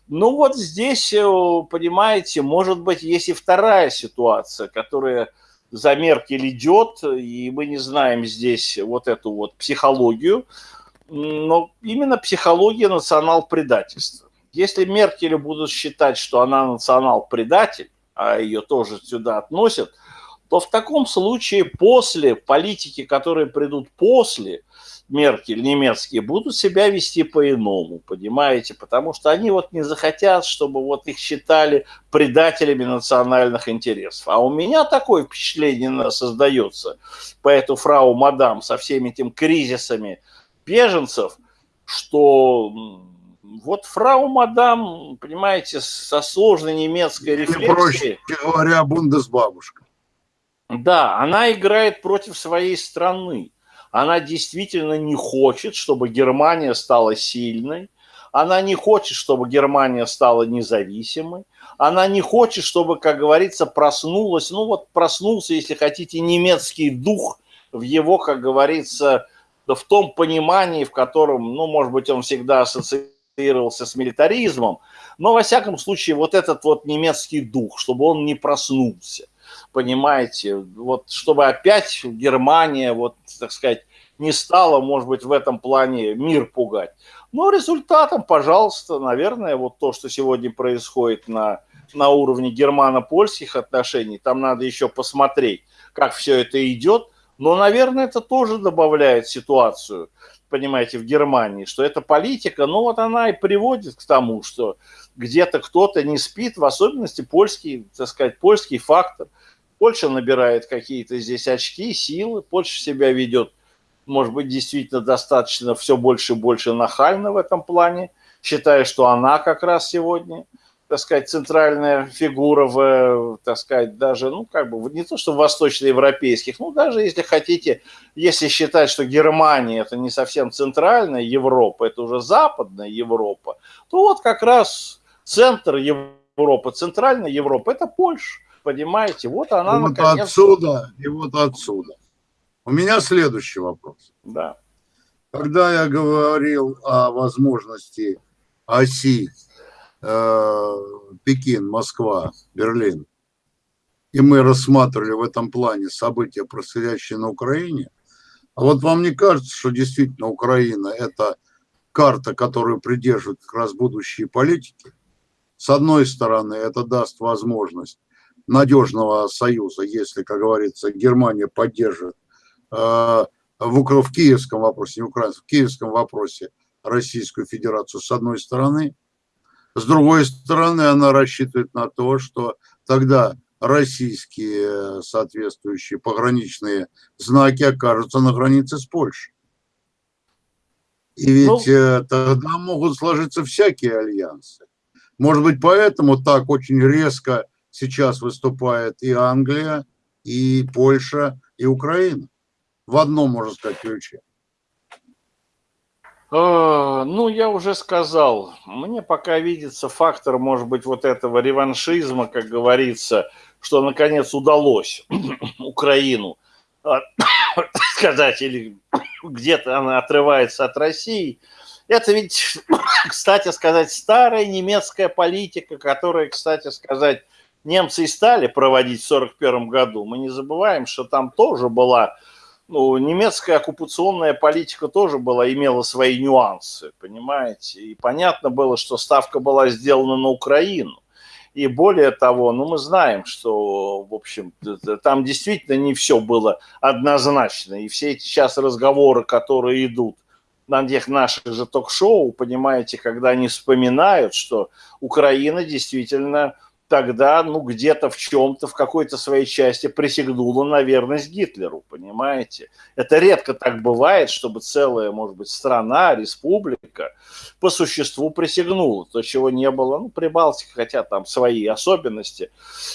Ну вот здесь, э, понимаете, может быть, есть и вторая ситуация, которая за Меркель идет, и мы не знаем здесь вот эту вот психологию, но именно психология национал-предательства. Если Меркель будут считать, что она национал-предатель, а ее тоже сюда относят, то в таком случае после политики, которые придут после, Меркель немецкие будут себя вести по-иному, понимаете, потому что они вот не захотят, чтобы вот их считали предателями национальных интересов. А у меня такое впечатление создается по эту фрау мадам со всеми этими кризисами беженцев, что вот фрау мадам, понимаете, со сложной немецкой рефлексией. Проще говоря, бундесбабушка. Да, она играет против своей страны она действительно не хочет, чтобы Германия стала сильной, она не хочет, чтобы Германия стала независимой, она не хочет, чтобы, как говорится, проснулась, ну вот проснулся, если хотите, немецкий дух в его, как говорится, в том понимании, в котором, ну, может быть, он всегда ассоциировался с милитаризмом, но, во всяком случае, вот этот вот немецкий дух, чтобы он не проснулся понимаете, вот чтобы опять Германия, вот, так сказать, не стала, может быть, в этом плане мир пугать. Но результатом, пожалуйста, наверное, вот то, что сегодня происходит на, на уровне германо-польских отношений, там надо еще посмотреть, как все это идет, но, наверное, это тоже добавляет ситуацию, понимаете, в Германии, что эта политика, ну вот она и приводит к тому, что где-то кто-то не спит, в особенности польский, так сказать, польский фактор – Польша набирает какие-то здесь очки, силы, Польша себя ведет, может быть, действительно достаточно все больше и больше нахально в этом плане, считая, что она как раз сегодня, так сказать, центральная фигура в, так сказать, даже, ну, как бы, не то, что в восточноевропейских, ну, даже если хотите, если считать, что Германия это не совсем центральная Европа, это уже западная Европа, то вот как раз центр Европы, центральная Европа – это Польша. Понимаете, вот она вот наконец... отсюда и вот отсюда. У меня следующий вопрос. Да. Когда я говорил о возможности оси э, Пекин, Москва, Берлин, и мы рассматривали в этом плане события, происходящие на Украине, а вот вам не кажется, что действительно Украина – это карта, которую придерживают как раз будущие политики. С одной стороны, это даст возможность надежного союза, если, как говорится, Германия поддержит э, в, в киевском вопросе, не украинском, в киевском вопросе Российскую Федерацию с одной стороны. С другой стороны, она рассчитывает на то, что тогда российские соответствующие пограничные знаки окажутся на границе с Польшей. И ведь ну, тогда могут сложиться всякие альянсы. Может быть, поэтому так очень резко сейчас выступает и Англия, и Польша, и Украина. В одном, можно сказать, ключе. А, ну, я уже сказал, мне пока видится фактор, может быть, вот этого реваншизма, как говорится, что наконец удалось (coughs) Украину а, (coughs) сказать, или (coughs) где-то она отрывается от России. Это ведь, кстати сказать, старая немецкая политика, которая, кстати сказать, немцы и стали проводить в 1941 году. Мы не забываем, что там тоже была, ну, немецкая оккупационная политика тоже была, имела свои нюансы, понимаете. И понятно было, что ставка была сделана на Украину. И более того, ну мы знаем, что, в общем, там действительно не все было однозначно. И все эти сейчас разговоры, которые идут на тех наших же ток-шоу, понимаете, когда они вспоминают, что Украина действительно тогда, ну, где-то в чем-то, в какой-то своей части присягнула на верность Гитлеру, понимаете? Это редко так бывает, чтобы целая, может быть, страна, республика по существу присягнула, то, чего не было, ну, Прибалтика, хотя там свои особенности,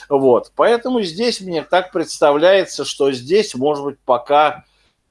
вот. Поэтому здесь мне так представляется, что здесь, может быть, пока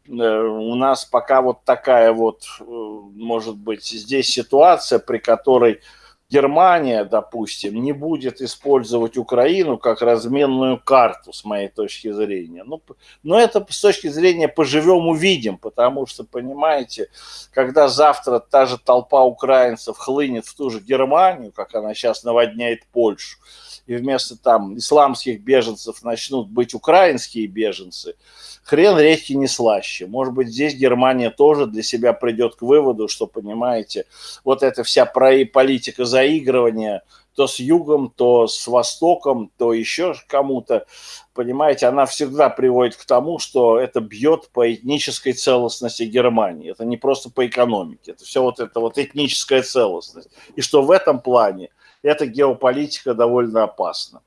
э, у нас пока вот такая вот, э, может быть, здесь ситуация, при которой Германия, допустим, не будет использовать Украину как разменную карту, с моей точки зрения. Ну, но это с точки зрения поживем увидим, потому что, понимаете, когда завтра та же толпа украинцев хлынет в ту же Германию, как она сейчас наводняет Польшу, и вместо там исламских беженцев начнут быть украинские беженцы, хрен редкий не слаще. Может быть, здесь Германия тоже для себя придет к выводу, что, понимаете, вот эта вся политика заигрывания то с югом, то с востоком, то еще кому-то, понимаете, она всегда приводит к тому, что это бьет по этнической целостности Германии. Это не просто по экономике, это все вот это вот этническая целостность. И что в этом плане эта геополитика довольно опасна.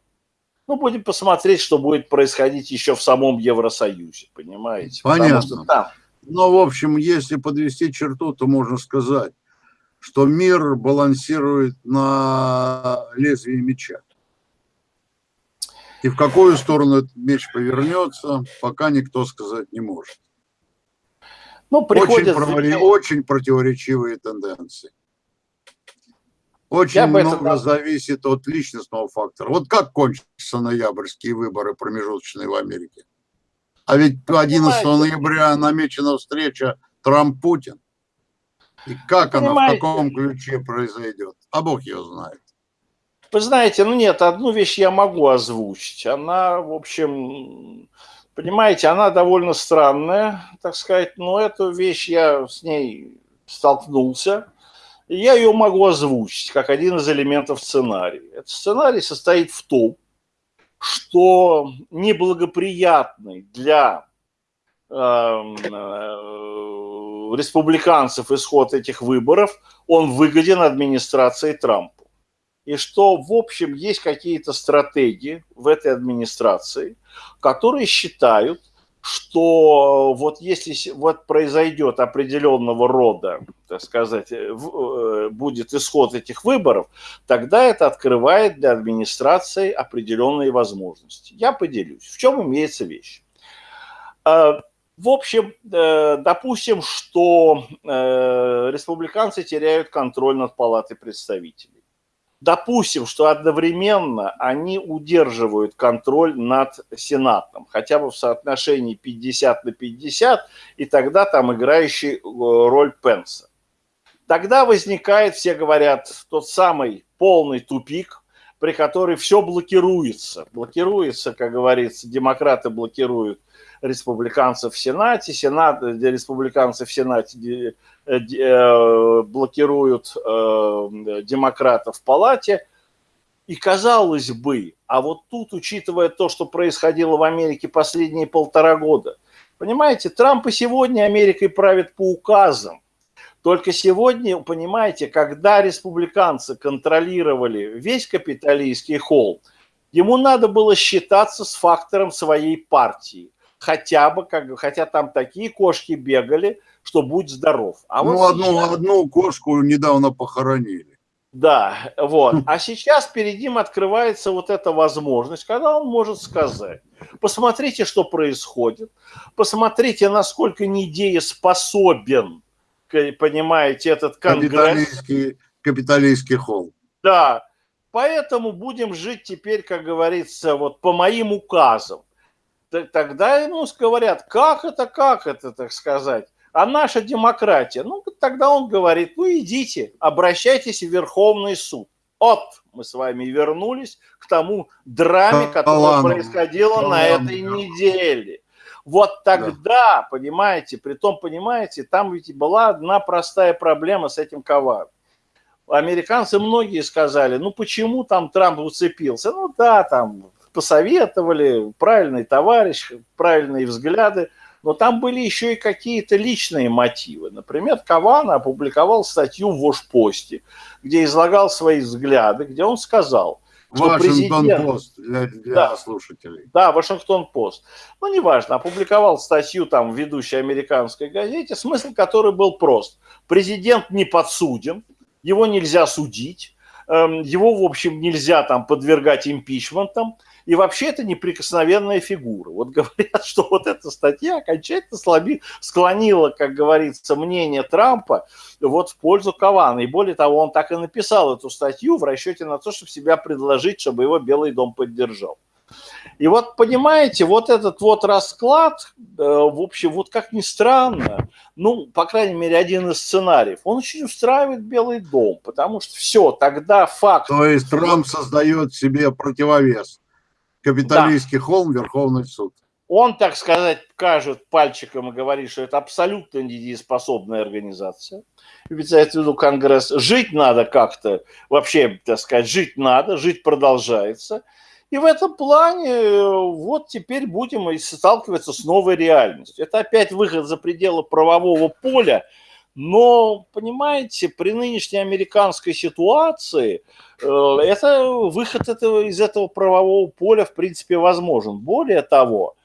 Ну, будем посмотреть, что будет происходить еще в самом Евросоюзе, понимаете? Понятно. что там... Но, в общем, если подвести черту, то можно сказать, что мир балансирует на лезвии меча. И в какую сторону этот меч повернется, пока никто сказать не может. Ну, приходят... очень, очень противоречивые тенденции. Очень Я много это... зависит от личностного фактора. Вот как кончатся ноябрьские выборы промежуточные в Америке? А ведь 11 ноября намечена встреча Трамп-Путин. И как она, в каком ключе произойдет? А Бог ее знает. Вы знаете, ну нет, одну вещь я могу озвучить. Она, в общем, понимаете, она довольно странная, так сказать, но эту вещь я с ней столкнулся я ее могу озвучить как один из элементов сценария. Этот сценарий состоит в том, что неблагоприятный для э, э, республиканцев исход этих выборов, он выгоден администрации Трампа. И что, в общем, есть какие-то стратегии в этой администрации, которые считают, что вот если вот произойдет определенного рода, так сказать, э, будет исход этих выборов, тогда это открывает для администрации определенные возможности. Я поделюсь, в чем имеется вещь. В общем, э, допустим, что республиканцы теряют контроль над палатой представителей допустим, что одновременно они удерживают контроль над Сенатом, хотя бы в соотношении 50 на 50, и тогда там играющий э, роль Пенса. Тогда возникает, все говорят, тот самый полный тупик, при которой все блокируется. Блокируется, как говорится, демократы блокируют республиканцев в Сенате, Сенат, республиканцы в Сенате блокируют демократов в палате. И казалось бы, а вот тут, учитывая то, что происходило в Америке последние полтора года, понимаете, Трамп и сегодня Америкой правит по указам. Только сегодня, понимаете, когда республиканцы контролировали весь капиталистский холл, ему надо было считаться с фактором своей партии. Хотя бы, как, хотя там такие кошки бегали, что будь здоров. А ну, вот одну, сейчас... одну кошку недавно похоронили. Да, вот. А сейчас перед ним открывается вот эта возможность, когда он может сказать, посмотрите, что происходит, посмотрите, насколько недееспособен понимаете, этот конгресс. Капиталистский, капиталистский холл. Да, поэтому будем жить теперь, как говорится, вот по моим указам. Тогда ему говорят, как это, как это, так сказать, а наша демократия. Ну, тогда он говорит, ну идите, обращайтесь в Верховный суд. Вот мы с вами вернулись к тому драме, которое происходило на этой неделе. Вот тогда, да. понимаете, при том, понимаете, там ведь была одна простая проблема с этим коваром. Американцы многие сказали, ну почему там Трамп уцепился? Ну да, там посоветовали, правильный товарищ, правильные взгляды, но там были еще и какие-то личные мотивы. Например, Кавана опубликовал статью в Вошпосте, где излагал свои взгляды, где он сказал, Вашингтон-Пост для, для да, слушателей. Да, Вашингтон-Пост. Ну, неважно, опубликовал статью там в ведущей американской газете, смысл которой был прост. Президент не подсуден, его нельзя судить, эм, его, в общем, нельзя там подвергать импичментам, и вообще это неприкосновенная фигура. Вот говорят, что вот эта статья окончательно слаби, склонила, как говорится, мнение Трампа вот в пользу Кавана. И более того, он так и написал эту статью в расчете на то, чтобы себя предложить, чтобы его Белый дом поддержал. И вот, понимаете, вот этот вот расклад, э, в общем, вот как ни странно, ну, по крайней мере, один из сценариев, он очень устраивает Белый дом, потому что все, тогда факт... То есть Трамп создает себе противовес капиталистский да. холм, Верховный суд. Он, так сказать, кажет пальчиком и говорит, что это абсолютно недееспособная организация. Имеется в виду Конгресс. Жить надо как-то, вообще, так сказать, жить надо, жить продолжается. И в этом плане э, вот теперь будем сталкиваться с новой реальностью. Это опять выход за пределы правового поля, но, понимаете, при нынешней американской ситуации э, это, выход этого, из этого правового поля, в принципе, возможен. Более того,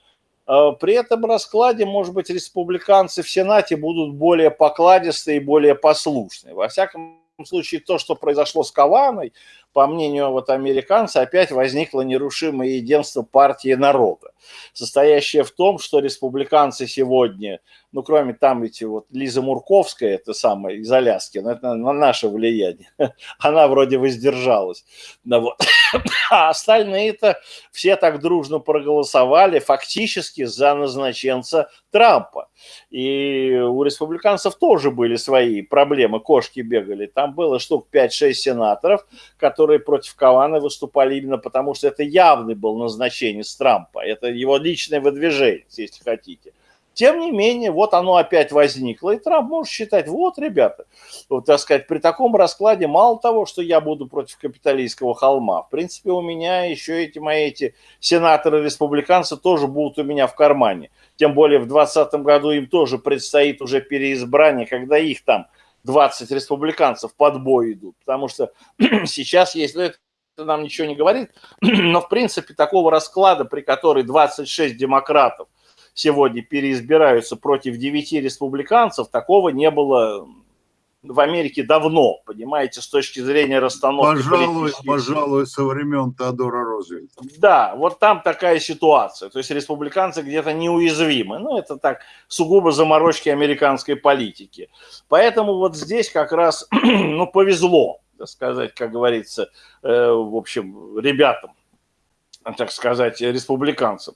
э, при этом раскладе, может быть, республиканцы в Сенате будут более покладистые и более послушные. Во всяком случае, то, что произошло с Каваной, по мнению вот американцев, опять возникло нерушимое единство партии народа, состоящее в том, что республиканцы сегодня, ну, кроме там эти вот Лиза Мурковская, это самая из Аляски, но это на наше влияние, (laughs) она вроде воздержалась. Да вот. (coughs) А остальные-то все так дружно проголосовали фактически за назначенца Трампа. И у республиканцев тоже были свои проблемы, кошки бегали. Там было штук 5-6 сенаторов, которые которые против Кавана выступали именно потому, что это явный был назначение с Трампа. Это его личное выдвижение, если хотите. Тем не менее, вот оно опять возникло, и Трамп может считать, вот, ребята, вот, так сказать, при таком раскладе мало того, что я буду против капиталистского холма, в принципе, у меня еще эти мои эти сенаторы-республиканцы тоже будут у меня в кармане. Тем более в 2020 году им тоже предстоит уже переизбрание, когда их там 20 республиканцев под бой идут, потому что (clears throat) сейчас, если это нам ничего не говорит, (clears throat) но в принципе такого расклада, при которой 26 демократов сегодня переизбираются против 9 республиканцев, такого не было в Америке давно, понимаете, с точки зрения расстановки. Пожалуй, пожалуй, со времен Теодора Рузвельта. Да, вот там такая ситуация. То есть республиканцы где-то неуязвимы. Ну, это так, сугубо заморочки американской политики. Поэтому вот здесь как раз, (clears throat) ну, повезло, так сказать, как говорится, э, в общем, ребятам, так сказать, республиканцам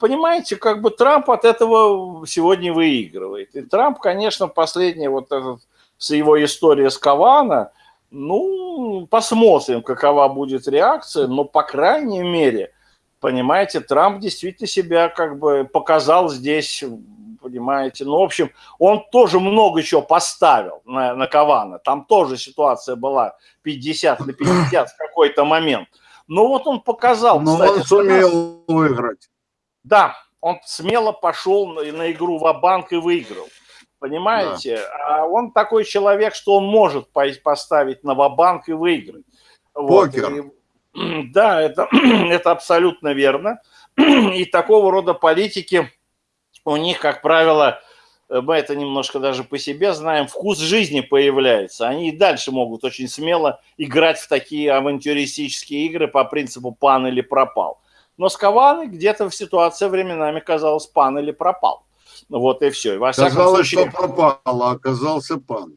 понимаете, как бы Трамп от этого сегодня выигрывает. И Трамп, конечно, последний вот этот с его историей с Кавана, ну, посмотрим, какова будет реакция, но, по крайней мере, Понимаете, Трамп действительно себя как бы показал здесь, понимаете. Ну, в общем, он тоже много чего поставил на, на Кавана. Там тоже ситуация была 50 на 50 в какой-то момент. Но вот он показал, Но кстати, он сумел выиграть. Да, он смело пошел на, на игру в банк и выиграл. Понимаете? Да. А он такой человек, что он может поставить на ва-банк и выиграть. Покер. Вот. И, (clears throat) да, это, (clears throat) это абсолютно верно. (clears throat) И такого рода политики у них, как правило, мы это немножко даже по себе знаем, вкус жизни появляется. Они и дальше могут очень смело играть в такие авантюристические игры по принципу пан или пропал. Но с Каваной где-то в ситуации временами казалось пан или пропал. Вот и все. Во Казалось, случае... что пропал, а оказался пан.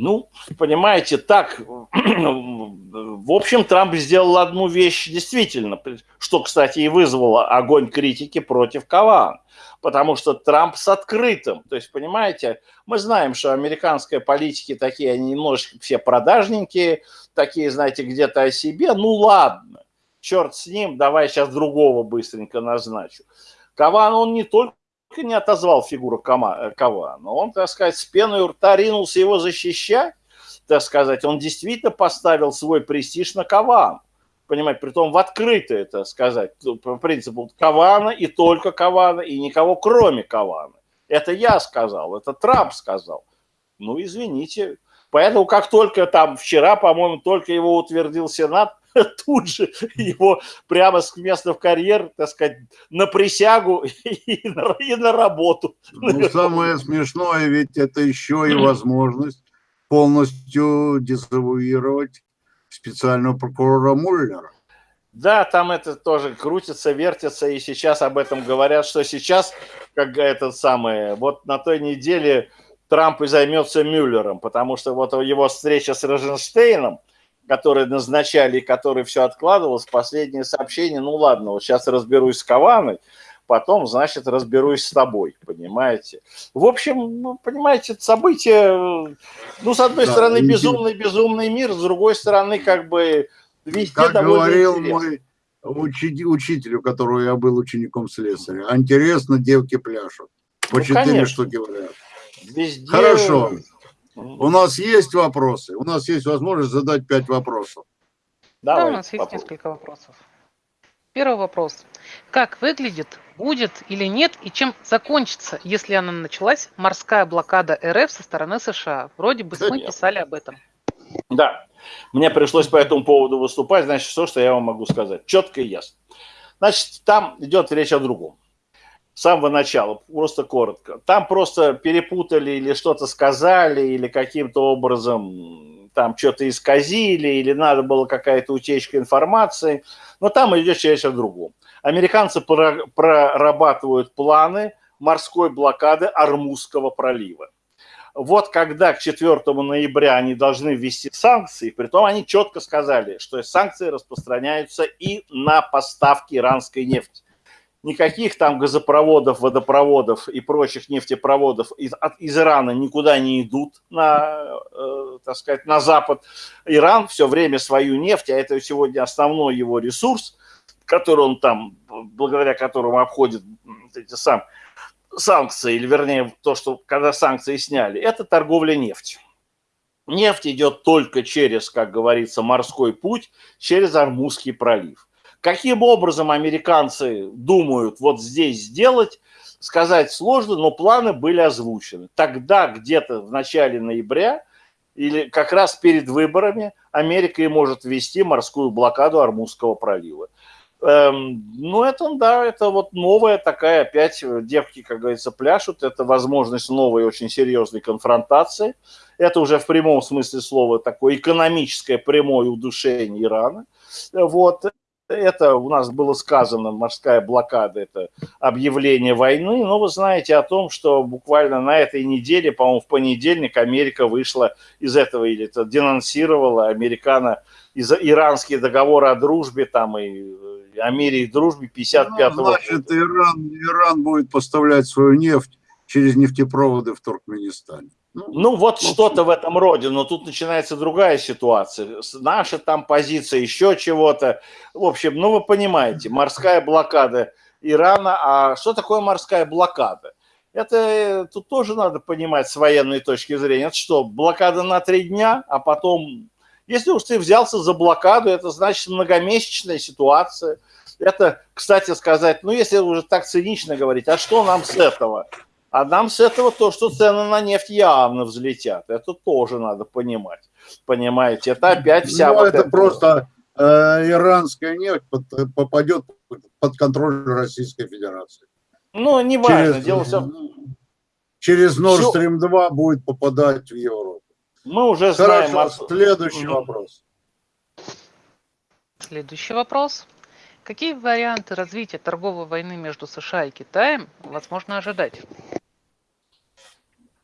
Ну, понимаете, так, (clears throat) в общем, Трамп сделал одну вещь действительно, что, кстати, и вызвало огонь критики против Каван, потому что Трамп с открытым, то есть, понимаете, мы знаем, что американские политики такие, они немножечко все продажненькие, такие, знаете, где-то о себе, ну ладно, черт с ним, давай сейчас другого быстренько назначу. Каван, он не только не отозвал фигуру э, Кавана, он, так сказать, с пеной у рта ринулся его защищать, так сказать, он действительно поставил свой престиж на Каван. Понимаете, при том в открытое, так сказать, по принципу Кавана и только Кавана, и никого кроме Кавана. Это я сказал, это Трамп сказал. Ну, извините. Поэтому, как только там вчера, по-моему, только его утвердил Сенат, (laughs) тут же его прямо с места в карьер, так сказать, на присягу (laughs) и на, и на работу. Ну, самое смешное, ведь это еще и возможность полностью дезавуировать специального прокурора Муллера. Да, там это тоже крутится, вертится, и сейчас об этом говорят, что сейчас, как этот самый, вот на той неделе Трамп и займется Мюллером, потому что вот его встреча с Розенштейном, которые назначали, который все откладывалось, последнее сообщение, ну ладно, вот сейчас разберусь с Каваной, потом, значит, разберусь с тобой, понимаете. В общем, ну, понимаете, события, ну, с одной да, стороны, безумный, безумный мир, с другой стороны, как бы, везде как довольно говорил интересно. мой учитель, учитель, у которого я был учеником слесаря, интересно, девки пляшут. По ну, четыре штуки говорят. Везде... Хорошо. У нас есть вопросы? У нас есть возможность задать пять вопросов. Давай, да, у нас есть несколько вопросов. Первый вопрос. Как выглядит, будет или нет, и чем закончится, если она началась, морская блокада РФ со стороны США? Вроде бы мы писали об этом. Да, мне пришлось по этому поводу выступать, значит, все, что я вам могу сказать. Четко и ясно. Значит, там идет речь о другом с самого начала, просто коротко. Там просто перепутали или что-то сказали, или каким-то образом там что-то исказили, или надо было какая-то утечка информации. Но там идет речь о другом. Американцы прорабатывают планы морской блокады Армузского пролива. Вот когда к 4 ноября они должны ввести санкции, при том они четко сказали, что санкции распространяются и на поставки иранской нефти никаких там газопроводов, водопроводов и прочих нефтепроводов из, от, из Ирана никуда не идут на, э, так сказать, на запад. Иран все время свою нефть, а это сегодня основной его ресурс, который он там, благодаря которому обходит эти сам, санкции, или вернее то, что когда санкции сняли, это торговля нефтью. Нефть идет только через, как говорится, морской путь, через Армузский пролив. Каким образом американцы думают вот здесь сделать, сказать сложно, но планы были озвучены. Тогда, где-то в начале ноября, или как раз перед выборами, Америка и может ввести морскую блокаду Армузского пролива. Эм, ну, это, да, это вот новая такая, опять девки, как говорится, пляшут. Это возможность новой очень серьезной конфронтации. Это уже в прямом смысле слова такое экономическое прямое удушение Ирана. Вот. Это у нас было сказано, морская блокада, это объявление войны, но вы знаете о том, что буквально на этой неделе, по-моему, в понедельник Америка вышла из этого, или это денонсировала американо из иранские договоры о дружбе там и о мире и дружбе 55 ну, значит. Иран, Иран будет поставлять свою нефть через нефтепроводы в Туркменистане. Ну, ну вот ну, что-то в этом роде, но тут начинается другая ситуация. Наша там позиция, еще чего-то. В общем, ну вы понимаете, морская блокада Ирана. А что такое морская блокада? Это э, тут тоже надо понимать с военной точки зрения. Это что, блокада на три дня, а потом... Если уж ты взялся за блокаду, это значит многомесячная ситуация. Это, кстати сказать, ну если уже так цинично говорить, а что нам с этого? А нам с этого то, что цены на нефть явно взлетят. Это тоже надо понимать. Понимаете, это опять вся... Ну, вот это, это просто э, иранская нефть под, попадет под контроль Российской Федерации. Ну, не важно, через, дело все... Через Nord Stream 2 будет попадать в Европу. Мы уже знаем... Хорошо, следующий угу. вопрос. Следующий вопрос. Какие варианты развития торговой войны между США и Китаем возможно ожидать?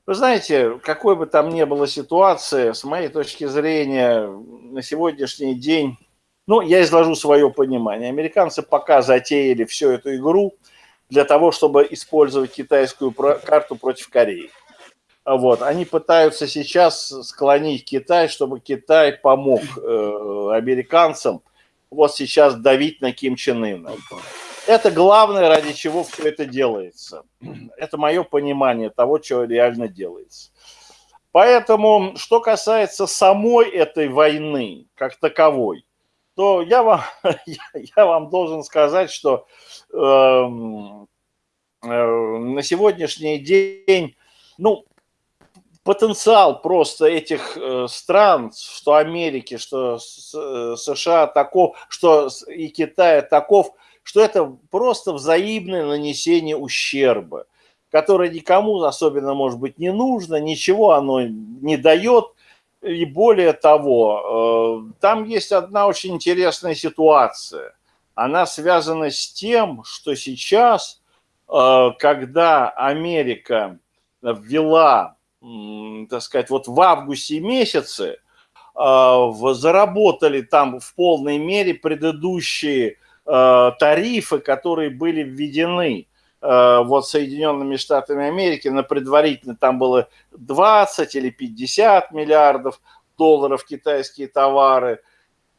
Вы знаете, какой бы там ни было ситуации, с моей точки зрения, на сегодняшний день, ну, я изложу свое понимание. Американцы пока затеяли всю эту игру для того, чтобы использовать китайскую карту против Кореи. Вот. Они пытаются сейчас склонить Китай, чтобы Китай помог э, американцам – вот сейчас давить на Ким Чен Ына. Это главное, ради чего все это делается. Это мое понимание того, что реально делается. Поэтому, что касается самой этой войны, как таковой, то я вам, (laughs) я вам должен сказать, что э, э, на сегодняшний день, ну, потенциал просто этих э, стран, что Америки, что э, США таков, что и Китая таков, что это просто взаимное нанесение ущерба, которое никому особенно, может быть, не нужно, ничего оно не дает. И более того, э, там есть одна очень интересная ситуация. Она связана с тем, что сейчас, когда Америка ввела так сказать, вот в августе месяце а, заработали там в полной мере предыдущие тарифы, которые были введены а, вот Соединенными Штатами Америки на предварительно там было 20 или 50 миллиардов долларов китайские товары,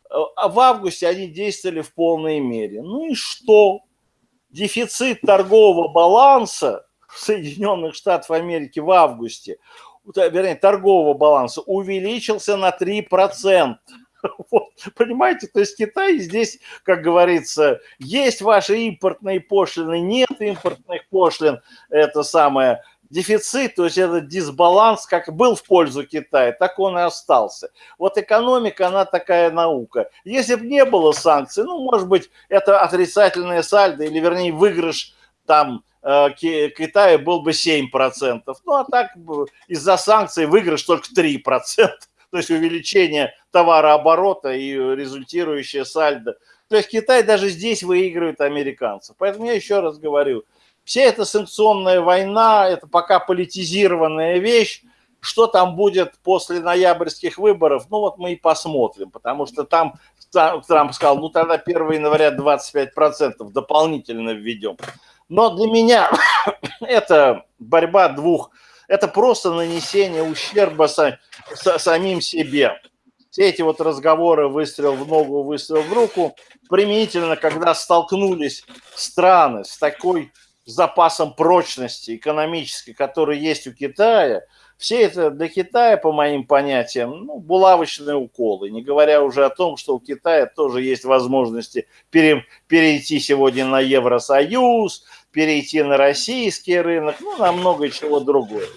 а в августе они действовали в полной мере. Ну и что? Дефицит торгового баланса Соединенных Штатов Америки в августе, вернее, торгового баланса увеличился на 3%. (laughs) Вот, понимаете, то есть Китай здесь, как говорится, есть ваши импортные пошлины, нет импортных пошлин, это самое, дефицит, то есть этот дисбаланс, как был в пользу Китая, так он и остался. Вот экономика, она такая наука. Если бы не было санкций, ну, может быть, это отрицательное сальдо, или, вернее, выигрыш там Э, Китая был бы 7%. Ну, а так из-за санкций выигрыш только 3%. То есть увеличение товарооборота и результирующее сальдо. То есть Китай даже здесь выигрывает американцев. Поэтому я еще раз говорю, вся эта санкционная война, это пока политизированная вещь. Что там будет после ноябрьских выборов, ну вот мы и посмотрим, потому что там Трамп сказал, ну тогда 1 января 25% дополнительно введем. Но для меня (coughs) это борьба двух, это просто нанесение ущерба са, са, самим себе. Все эти вот разговоры, выстрел в ногу, выстрел в руку, применительно, когда столкнулись страны с такой запасом прочности экономической, который есть у Китая – все это для Китая, по моим понятиям, ну, булавочные уколы, не говоря уже о том, что у Китая тоже есть возможности пере, перейти сегодня на Евросоюз, перейти на российский рынок, ну, на много чего другое.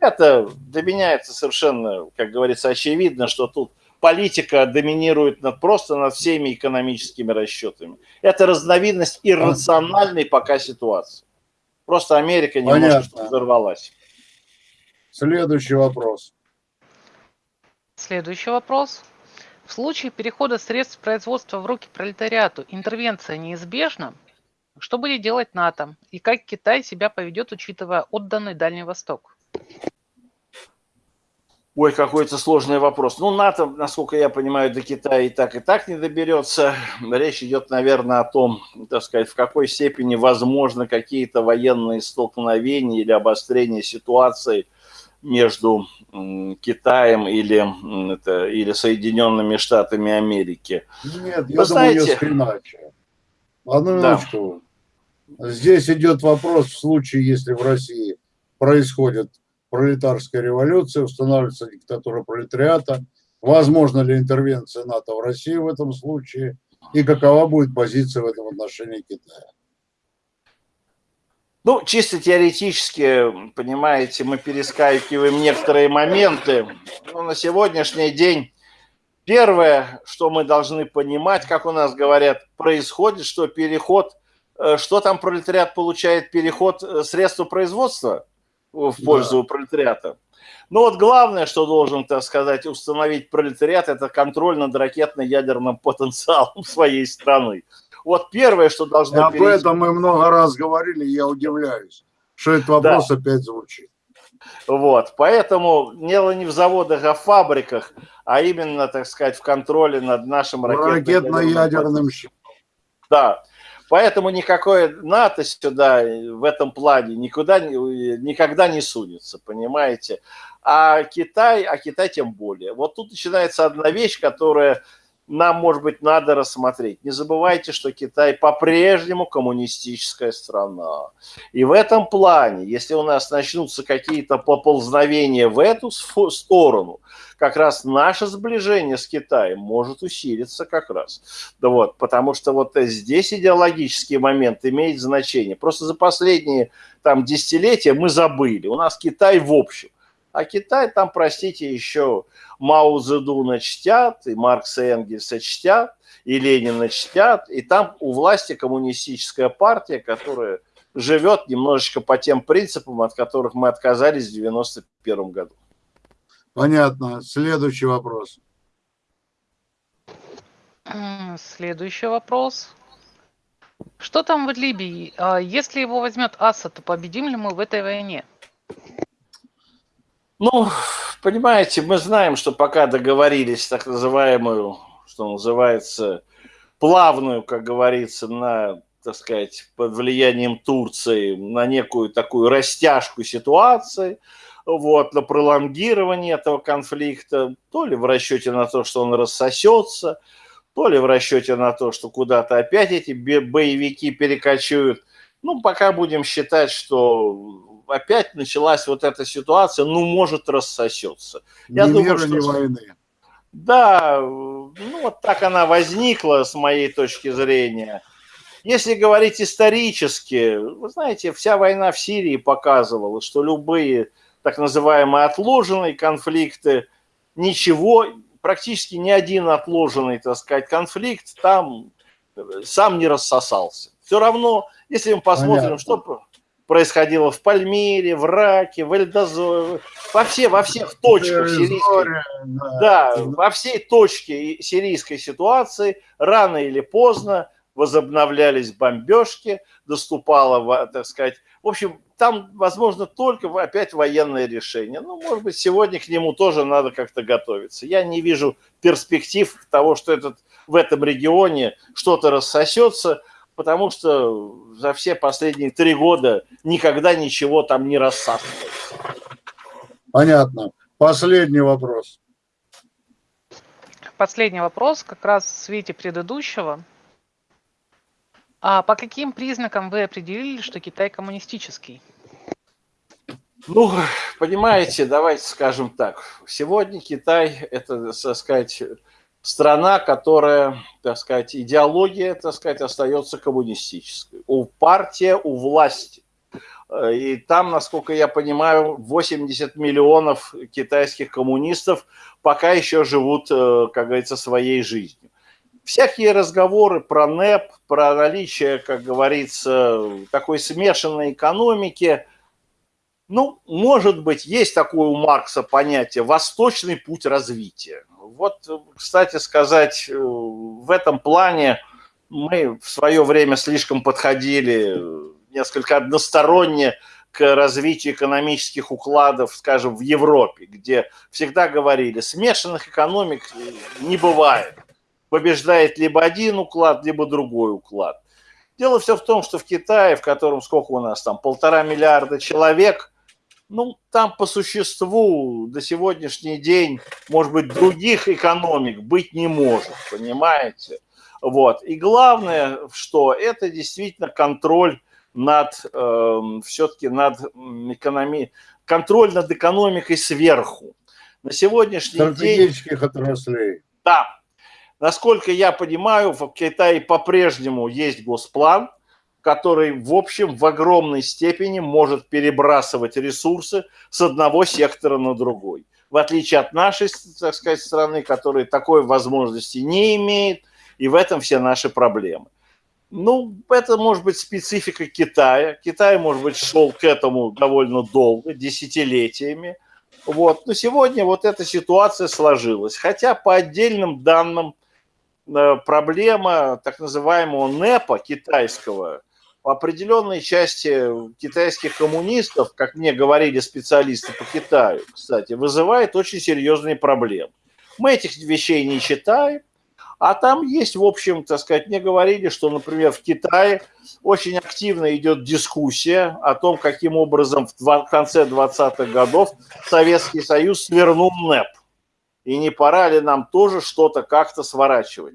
Это для меня это совершенно, как говорится, очевидно, что тут политика доминирует над, просто над всеми экономическими расчетами. Это разновидность иррациональной пока ситуации. Просто Америка немножко Понятно. взорвалась. Следующий вопрос. Следующий вопрос. В случае перехода средств производства в руки пролетариату интервенция неизбежна? Что будет делать НАТО? И как Китай себя поведет, учитывая отданный Дальний Восток? Ой, какой-то сложный вопрос. Ну, НАТО, насколько я понимаю, до Китая и так, и так не доберется. Речь идет, наверное, о том, так сказать, в какой степени возможны какие-то военные столкновения или обострение ситуации – между Китаем или, это, или Соединенными Штатами Америки. Нет, я Вы думаю, знаете... несколько иначе. Одну минуточку. Да. Здесь идет вопрос в случае, если в России происходит пролетарская революция, устанавливается диктатура пролетариата, возможно ли интервенция НАТО в Россию в этом случае, и какова будет позиция в этом отношении Китая? Ну, чисто теоретически, понимаете, мы перескакиваем некоторые моменты. Но на сегодняшний день первое, что мы должны понимать, как у нас говорят, происходит, что переход, что там пролетариат получает, переход э, средства производства в пользу да. пролетариата. Ну вот главное, что должен, так сказать, установить пролетариат, это контроль над ракетно-ядерным потенциалом (laughs) своей страны. Вот первое, что должно... Об перейти... этом мы много раз говорили, я удивляюсь, что этот вопрос да. опять звучит. Вот, поэтому дело не в заводах, а в фабриках, а именно, так сказать, в контроле над нашим ракетно-ядерным щитом. Да, поэтому никакое НАТО сюда в этом плане никуда, никогда не сунется, понимаете? А Китай, а Китай тем более. Вот тут начинается одна вещь, которая нам, может быть, надо рассмотреть. Не забывайте, что Китай по-прежнему коммунистическая страна. И в этом плане, если у нас начнутся какие-то поползновения в эту сторону, как раз наше сближение с Китаем может усилиться как раз. Да вот, потому что вот здесь идеологический момент имеет значение. Просто за последние там десятилетия мы забыли. У нас Китай в общем. А Китай там, простите, еще Мао Цзэдуна чтят, и Маркса и Энгельса чтят, и Ленина чтят, и там у власти коммунистическая партия, которая живет немножечко по тем принципам, от которых мы отказались в 91 году. Понятно. Следующий вопрос. Следующий вопрос. Что там в Либии? А если его возьмет Асад, то победим ли мы в этой войне? Ну, понимаете, мы знаем, что пока договорились так называемую, что называется, плавную, как говорится, на, так сказать, под влиянием Турции, на некую такую растяжку ситуации, вот, на пролонгирование этого конфликта, то ли в расчете на то, что он рассосется, то ли в расчете на то, что куда-то опять эти боевики перекочуют. Ну, пока будем считать, что опять началась вот эта ситуация, ну, может, рассосется. Я ни думаю, что... ни войны. Да, ну, вот так она возникла с моей точки зрения. Если говорить исторически, вы знаете, вся война в Сирии показывала, что любые так называемые отложенные конфликты, ничего, практически ни один отложенный, так сказать, конфликт там сам не рассосался. Все равно, если мы посмотрим, Понятно. что происходило в Пальмире, в Раке, в Эльдозоре, во, все, во всех точках сирийской, да, во всей точке сирийской ситуации рано или поздно возобновлялись бомбежки, доступало, так сказать, в общем, там, возможно, только опять военное решение. Ну, может быть, сегодня к нему тоже надо как-то готовиться. Я не вижу перспектив того, что этот, в этом регионе что-то рассосется, потому что за все последние три года никогда ничего там не рассасывается. Понятно. Последний вопрос. Последний вопрос, как раз в свете предыдущего. А по каким признакам вы определили, что Китай коммунистический? Ну, понимаете, давайте скажем так. Сегодня Китай – это, так сказать, страна, которая, так сказать, идеология, так сказать, остается коммунистической. У партия, у власти. И там, насколько я понимаю, 80 миллионов китайских коммунистов пока еще живут, э, как говорится, своей жизнью. Всякие разговоры про НЭП, про наличие, как говорится, такой смешанной экономики, ну, может быть, есть такое у Маркса понятие «восточный путь развития». Вот, кстати сказать, э, в этом плане мы в свое время слишком подходили э, несколько односторонне к развитию экономических укладов, скажем, в Европе, где всегда говорили, смешанных экономик не бывает. Побеждает либо один уклад, либо другой уклад. Дело все в том, что в Китае, в котором сколько у нас там, полтора миллиарда человек, Ну, там по существу до сегодняшний день, может быть, других экономик быть не может, понимаете? Вот. И главное, что это действительно контроль над, э, все-таки над экономией, контроль над экономикой сверху. На сегодняшний день... Стратегических отраслей. Да. Насколько я понимаю, в Китае по-прежнему есть госплан, который, в общем, в огромной степени может перебрасывать ресурсы с одного сектора на другой. В отличие от нашей, так сказать, страны, которая такой возможности не имеет, и в этом все наши проблемы. Ну, это может быть специфика Китая. Китай, может быть, шел к этому довольно долго, десятилетиями. Вот. Но сегодня вот эта ситуация сложилась. Хотя по отдельным данным э, проблема так называемого НЭПа китайского в определенной части китайских коммунистов, как мне говорили специалисты по Китаю, кстати, вызывает очень серьезные проблемы. Мы этих вещей не читаем, а там есть, в общем, так сказать, мне говорили, что, например, в Китае очень активно идет дискуссия о том, каким образом в конце 20-х годов Советский Союз свернул НЭП. И не пора ли нам тоже что-то как-то сворачивать.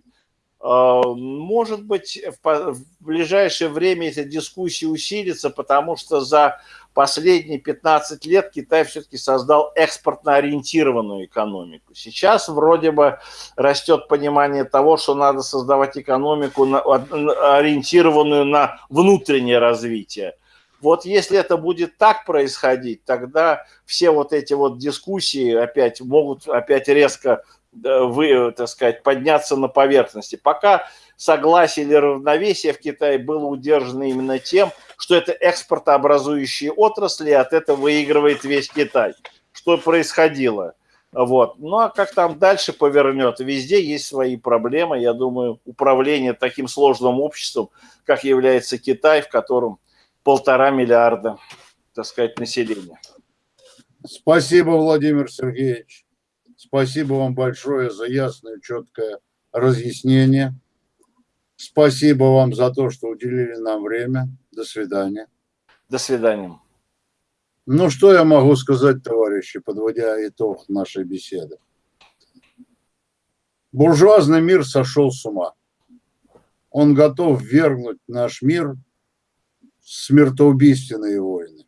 А, может быть, в ближайшее время эта дискуссия усилится, потому что за последние 15 лет Китай все-таки создал экспортно ориентированную экономику. Сейчас вроде бы растет понимание того, что надо создавать экономику, ориентированную на внутреннее развитие. Вот если это будет так происходить, тогда все вот эти вот дискуссии опять могут опять резко вы, так сказать, подняться на поверхности. Пока согласие или равновесие в Китае было удержано именно тем, что это экспортообразующие отрасли, и от этого выигрывает весь Китай. Что происходило? Вот. Ну а как там дальше повернет? Везде есть свои проблемы. Я думаю, управление таким сложным обществом, как является Китай, в котором полтора миллиарда, так сказать, населения. Спасибо, Владимир Сергеевич. Спасибо вам большое за ясное, четкое разъяснение. Спасибо вам за то, что уделили нам время. До свидания. До свидания. Ну, что я могу сказать, товарищи, подводя итог нашей беседы? Буржуазный мир сошел с ума. Он готов вергнуть наш мир в смертоубийственные войны.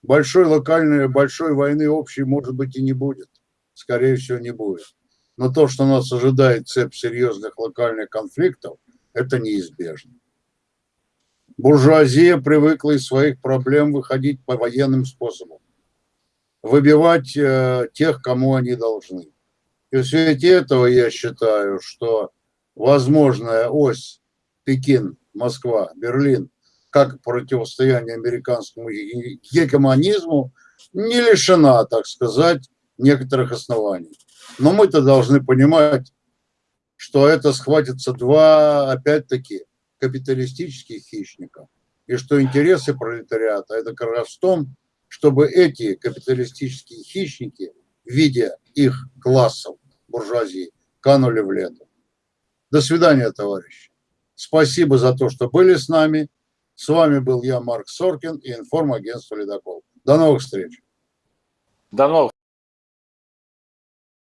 Большой локальной, большой войны общей, может быть, и не будет скорее всего, не будет. Но то, что нас ожидает цепь серьезных локальных конфликтов, это неизбежно. Буржуазия привыкла из своих проблем выходить по военным способам, выбивать э, тех, кому они должны. И в свете этого я считаю, что возможная ось Пекин, Москва, Берлин, как противостояние американскому гегемонизму, не лишена, так сказать, некоторых оснований. Но мы-то должны понимать, что это схватится два, опять-таки, капиталистических хищника. И что интересы пролетариата – это как раз в том, чтобы эти капиталистические хищники, видя их классов буржуазии, канули в лету. До свидания, товарищи. Спасибо за то, что были с нами. С вами был я, Марк Соркин и информагентство «Ледокол». До новых встреч. До новых